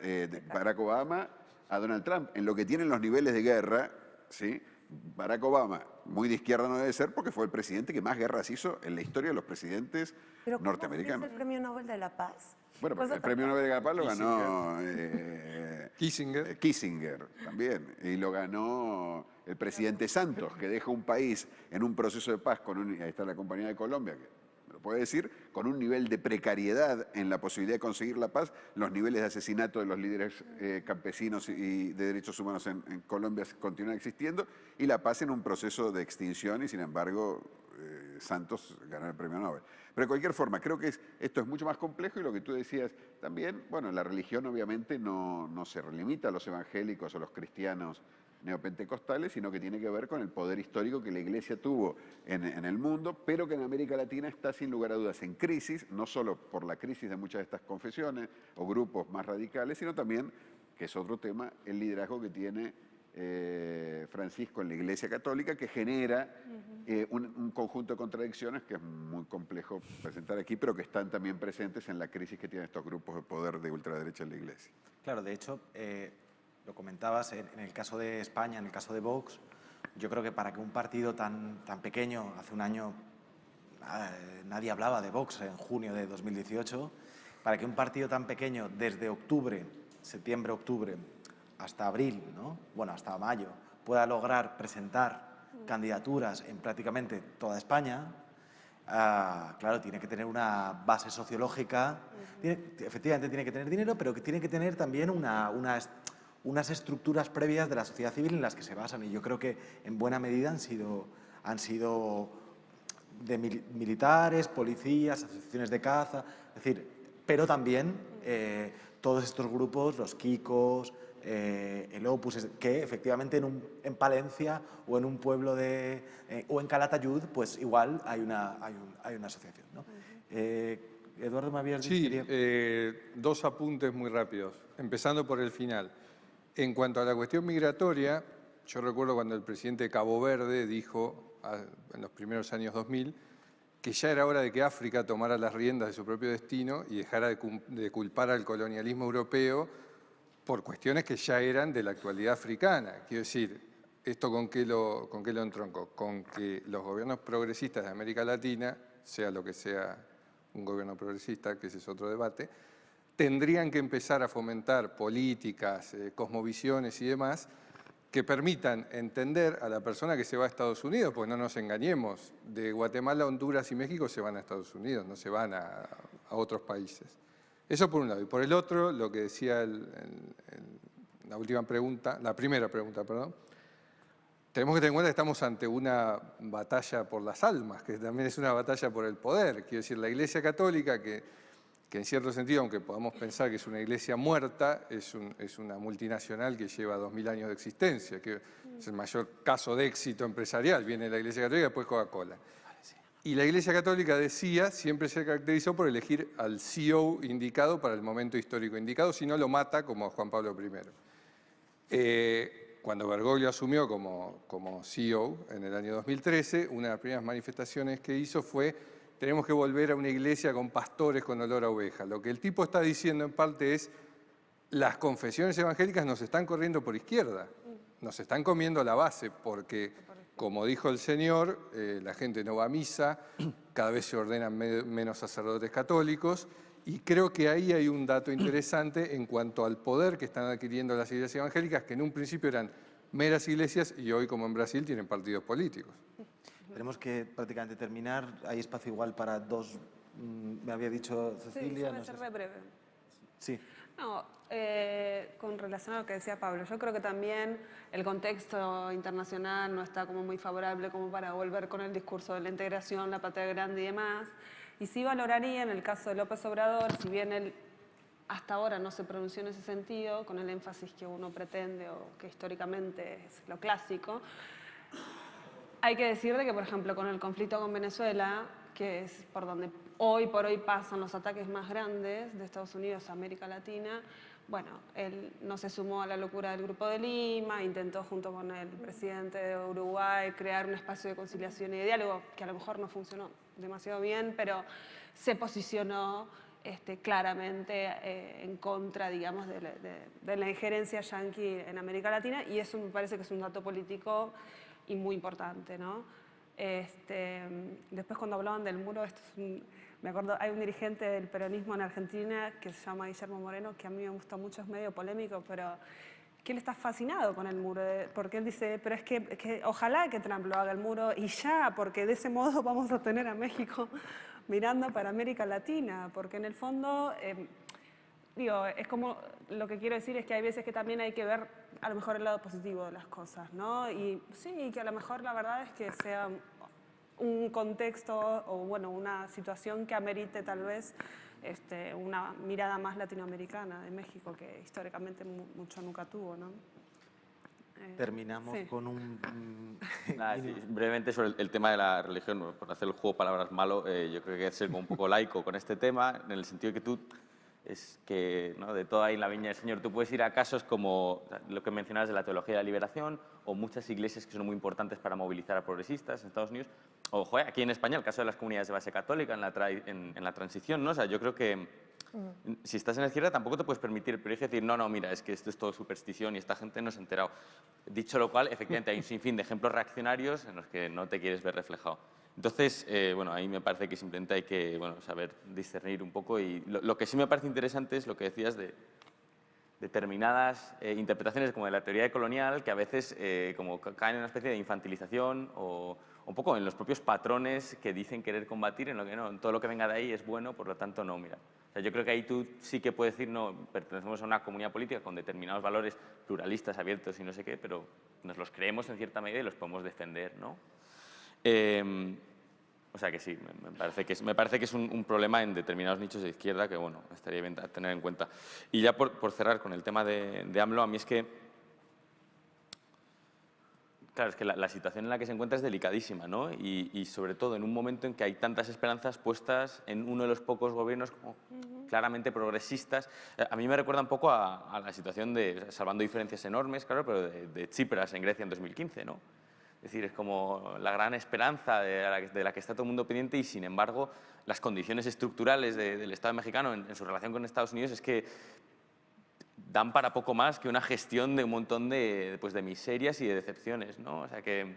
eh, Barack Obama a Donald Trump. En lo que tienen los niveles de guerra, ¿sí? Barack Obama, muy de izquierda no debe ser porque fue el presidente que más guerras hizo en la historia de los presidentes Pero ¿cómo norteamericanos. es el Premio Nobel de la Paz? Bueno, el premio Nobel de la Paz lo ganó eh, Kissinger. eh, Kissinger también. Y lo ganó el presidente Santos, que deja un país en un proceso de paz con un, ahí está la compañía de Colombia, que puede decir, con un nivel de precariedad en la posibilidad de conseguir la paz, los niveles de asesinato de los líderes eh, campesinos y de derechos humanos en, Colombia continúan existiendo, y la paz en un proceso de extinción y sin embargo... eh, Santos ganara el premio Nobel. Pero de cualquier forma, creo que esto es mucho más complejo y lo que tú decías también, bueno, la religión obviamente no, no se limita a los evangélicos o los cristianos neopentecostales, sino que tiene que ver con el poder histórico que la Iglesia tuvo en, en, el mundo, pero que en América Latina está sin lugar a dudas en crisis, no solo por la crisis de muchas de estas confesiones o grupos más radicales, sino también, que es otro tema, el liderazgo que tiene eh, Francisco en la Iglesia Católica que genera eh, un, conjunto de contradicciones que es muy complejo presentar aquí, pero que están también presentes en la crisis que tienen estos grupos de poder de ultraderecha en la Iglesia. Claro, de hecho, eh, lo comentabas, en, el caso de España, en el caso de Vox, yo creo que para que un partido tan, tan pequeño, hace un año nadie hablaba de Vox en junio de 2018, para que un partido tan pequeño desde octubre, septiembre, octubre, hasta abril, ¿no? bueno, hasta mayo, pueda lograr presentar candidaturas en prácticamente toda España, ah, claro, tiene que tener una base sociológica, efectivamente tiene que tener dinero, pero tiene que tener también una, unas estructuras previas de la sociedad civil en las que se basan. Y yo creo que en buena medida han sido, han sido de militares, policías, asociaciones de caza, es decir, pero también eh, todos estos grupos, los Kikos, eh, el Opus, que efectivamente en, un, en, Palencia o en un pueblo de, eh, o en Calatayud, pues igual hay una, hay, hay una asociación. ¿no? eh, Eduardo, me habías dicho... Sí, eh, dos apuntes muy rápidos, empezando por el final. En cuanto a la cuestión migratoria, yo recuerdo cuando el presidente de Cabo Verde dijo, en los primeros años 2000, que ya era hora de que África tomara las riendas de su propio destino y dejara de, culpar al colonialismo europeo por cuestiones que ya eran de la actualidad africana. Quiero decir, ¿esto con qué lo, con qué lo entronco? Con que los gobiernos progresistas de América Latina, sea lo que sea un gobierno progresista, que ese es otro debate, tendrían que empezar a fomentar políticas, eh, cosmovisiones y demás que permitan entender a la persona que se va a Estados Unidos, pues no nos engañemos, de Guatemala, Honduras y México se van a Estados Unidos, no se van a, a otros países. Eso por un lado. Y por el otro, lo que decía la última pregunta, la primera pregunta, perdón, tenemos que tener en cuenta que estamos ante una batalla por las almas, que también es una batalla por el poder. Quiero decir, la Iglesia Católica, que, que en cierto sentido, aunque podamos pensar que es una iglesia muerta, es, es una multinacional que lleva dos mil años de existencia, que es el mayor caso de éxito empresarial. Viene la Iglesia Católica y después Coca-Cola. Y la Iglesia Católica decía, siempre se caracterizó por elegir al CEO indicado para el momento histórico indicado, si no lo mata como a Juan Pablo I. Eh, cuando Bergoglio asumió como, como CEO en el año 2013, una de las primeras manifestaciones que hizo fue tenemos que volver a una iglesia con pastores con olor a oveja. Lo que el tipo está diciendo en parte es las confesiones evangélicas nos están corriendo por izquierda, nos están comiendo la base porque como dijo el Señor, eh, la gente no va a misa, cada vez se ordenan menos sacerdotes católicos, y creo que ahí hay un dato interesante en cuanto al poder que están adquiriendo las iglesias evangélicas, que en un principio eran meras iglesias y hoy, como en Brasil, tienen partidos políticos. Tenemos que prácticamente terminar. Hay espacio igual para dos, mm, me había dicho Cecilia. Sí, no ser breve. Sí. No, eh, con relación a lo que decía Pablo, yo creo que también el contexto internacional no está como muy favorable como para volver con el discurso de la integración, la patria grande y demás. Y sí valoraría en el caso de López Obrador, si bien él hasta ahora no se pronunció en ese sentido, con el énfasis que uno pretende o que históricamente es lo clásico, hay que decirle que, por ejemplo, con el conflicto con Venezuela, que es por donde hoy por hoy pasan los ataques más grandes de Estados Unidos a América Latina, bueno, él no se sumó a la locura del Grupo de Lima, intentó junto con el presidente de Uruguay crear un espacio de conciliación y de diálogo que a lo mejor no funcionó demasiado bien, pero se posicionó este, claramente eh, en contra, digamos, de de la, injerencia yanqui en América Latina y eso me parece que es un dato político y muy importante, ¿no? Este, después cuando hablaban del muro, esto me acuerdo, hay un dirigente del peronismo en Argentina que se llama Guillermo Moreno, que a mí me gusta mucho, es medio polémico, pero que él está fascinado con el muro, porque él dice, pero es que, que, ojalá que Trump lo haga el muro y ya, porque de ese modo vamos a tener a México mirando para América Latina, porque en el fondo, eh, digo, es como, lo que quiero decir es que hay veces que también hay que ver a lo mejor el lado positivo de las cosas, ¿no? Y sí, que a lo mejor la verdad es que sea un contexto o bueno, una situación que amerite tal vez este, una mirada más latinoamericana de México, que históricamente mucho nunca tuvo. ¿no? Eh, Terminamos con un... brevemente sobre el, tema de la religión, por hacer el juego palabras malo, eh, yo creo que es ser un poco laico con este tema, en el sentido que tú es que ¿no? de toda ahí la viña del Señor tú puedes ir a casos como lo que mencionabas de la teología de la liberación o muchas iglesias que son muy importantes para movilizar a progresistas en Estados Unidos o aquí en España el caso de las comunidades de base católica en la, en, la transición, ¿no? O sea, yo creo que mm. si estás en la izquierda tampoco te puedes permitir el privilegio de decir no, no, mira, es que esto es todo superstición y esta gente no se ha enterado. Dicho lo cual, efectivamente hay un sinfín de ejemplos reaccionarios en los que no te quieres ver reflejado. Entonces, eh, bueno, ahí me parece que simplemente hay que bueno, saber discernir un poco y lo, que sí me parece interesante es lo que decías de determinadas eh, interpretaciones como de la teoría colonial que a veces eh, como caen en una especie de infantilización o un poco en los propios patrones que dicen querer combatir, en lo que no, todo lo que venga de ahí es bueno, por lo tanto no, mira. O sea, yo creo que ahí tú sí que puedes decir, no, pertenecemos a una comunidad política con determinados valores pluralistas, abiertos y no sé qué, pero nos los creemos en cierta medida y los podemos defender, ¿no? Em, o sea que sí, me, parece que es, me parece que es un, problema en determinados nichos de izquierda que, bueno, estaría bien tener en cuenta. Y ya por, cerrar con el tema de, de, AMLO, a mí es que, claro, es que la, situación en la que se encuentra es delicadísima, ¿no? Y, sobre todo en un momento en que hay tantas esperanzas puestas en uno de los pocos gobiernos como claramente progresistas. A mí me recuerda un poco a, la situación de, salvando diferencias enormes, claro, pero de, de Tsipras en Grecia en 2015, ¿no? Es decir, es como la gran esperanza de la, que, está todo el mundo pendiente y, sin embargo, las condiciones estructurales del Estado mexicano en, su relación con Estados Unidos es que dan para poco más que una gestión de un montón de, pues, de miserias y de decepciones. ¿no? O sea que,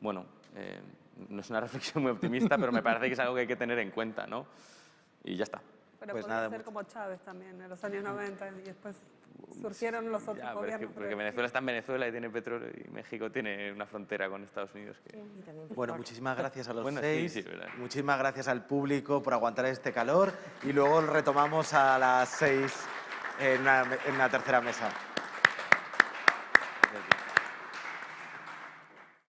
bueno, eh, no es una reflexión muy optimista, pero me parece que es algo que hay que tener en cuenta. ¿no? Y ya está. Pero pues podría ser como Chávez también, en los años 90 y después surgieron los otros gobiernos. porque Venezuela está en Venezuela y tiene petróleo y México tiene una frontera con Estados Unidos. bueno, muchísimas gracias a los seis, muchísimas gracias al público por aguantar este calor y luego retomamos a las seis en una tercera mesa.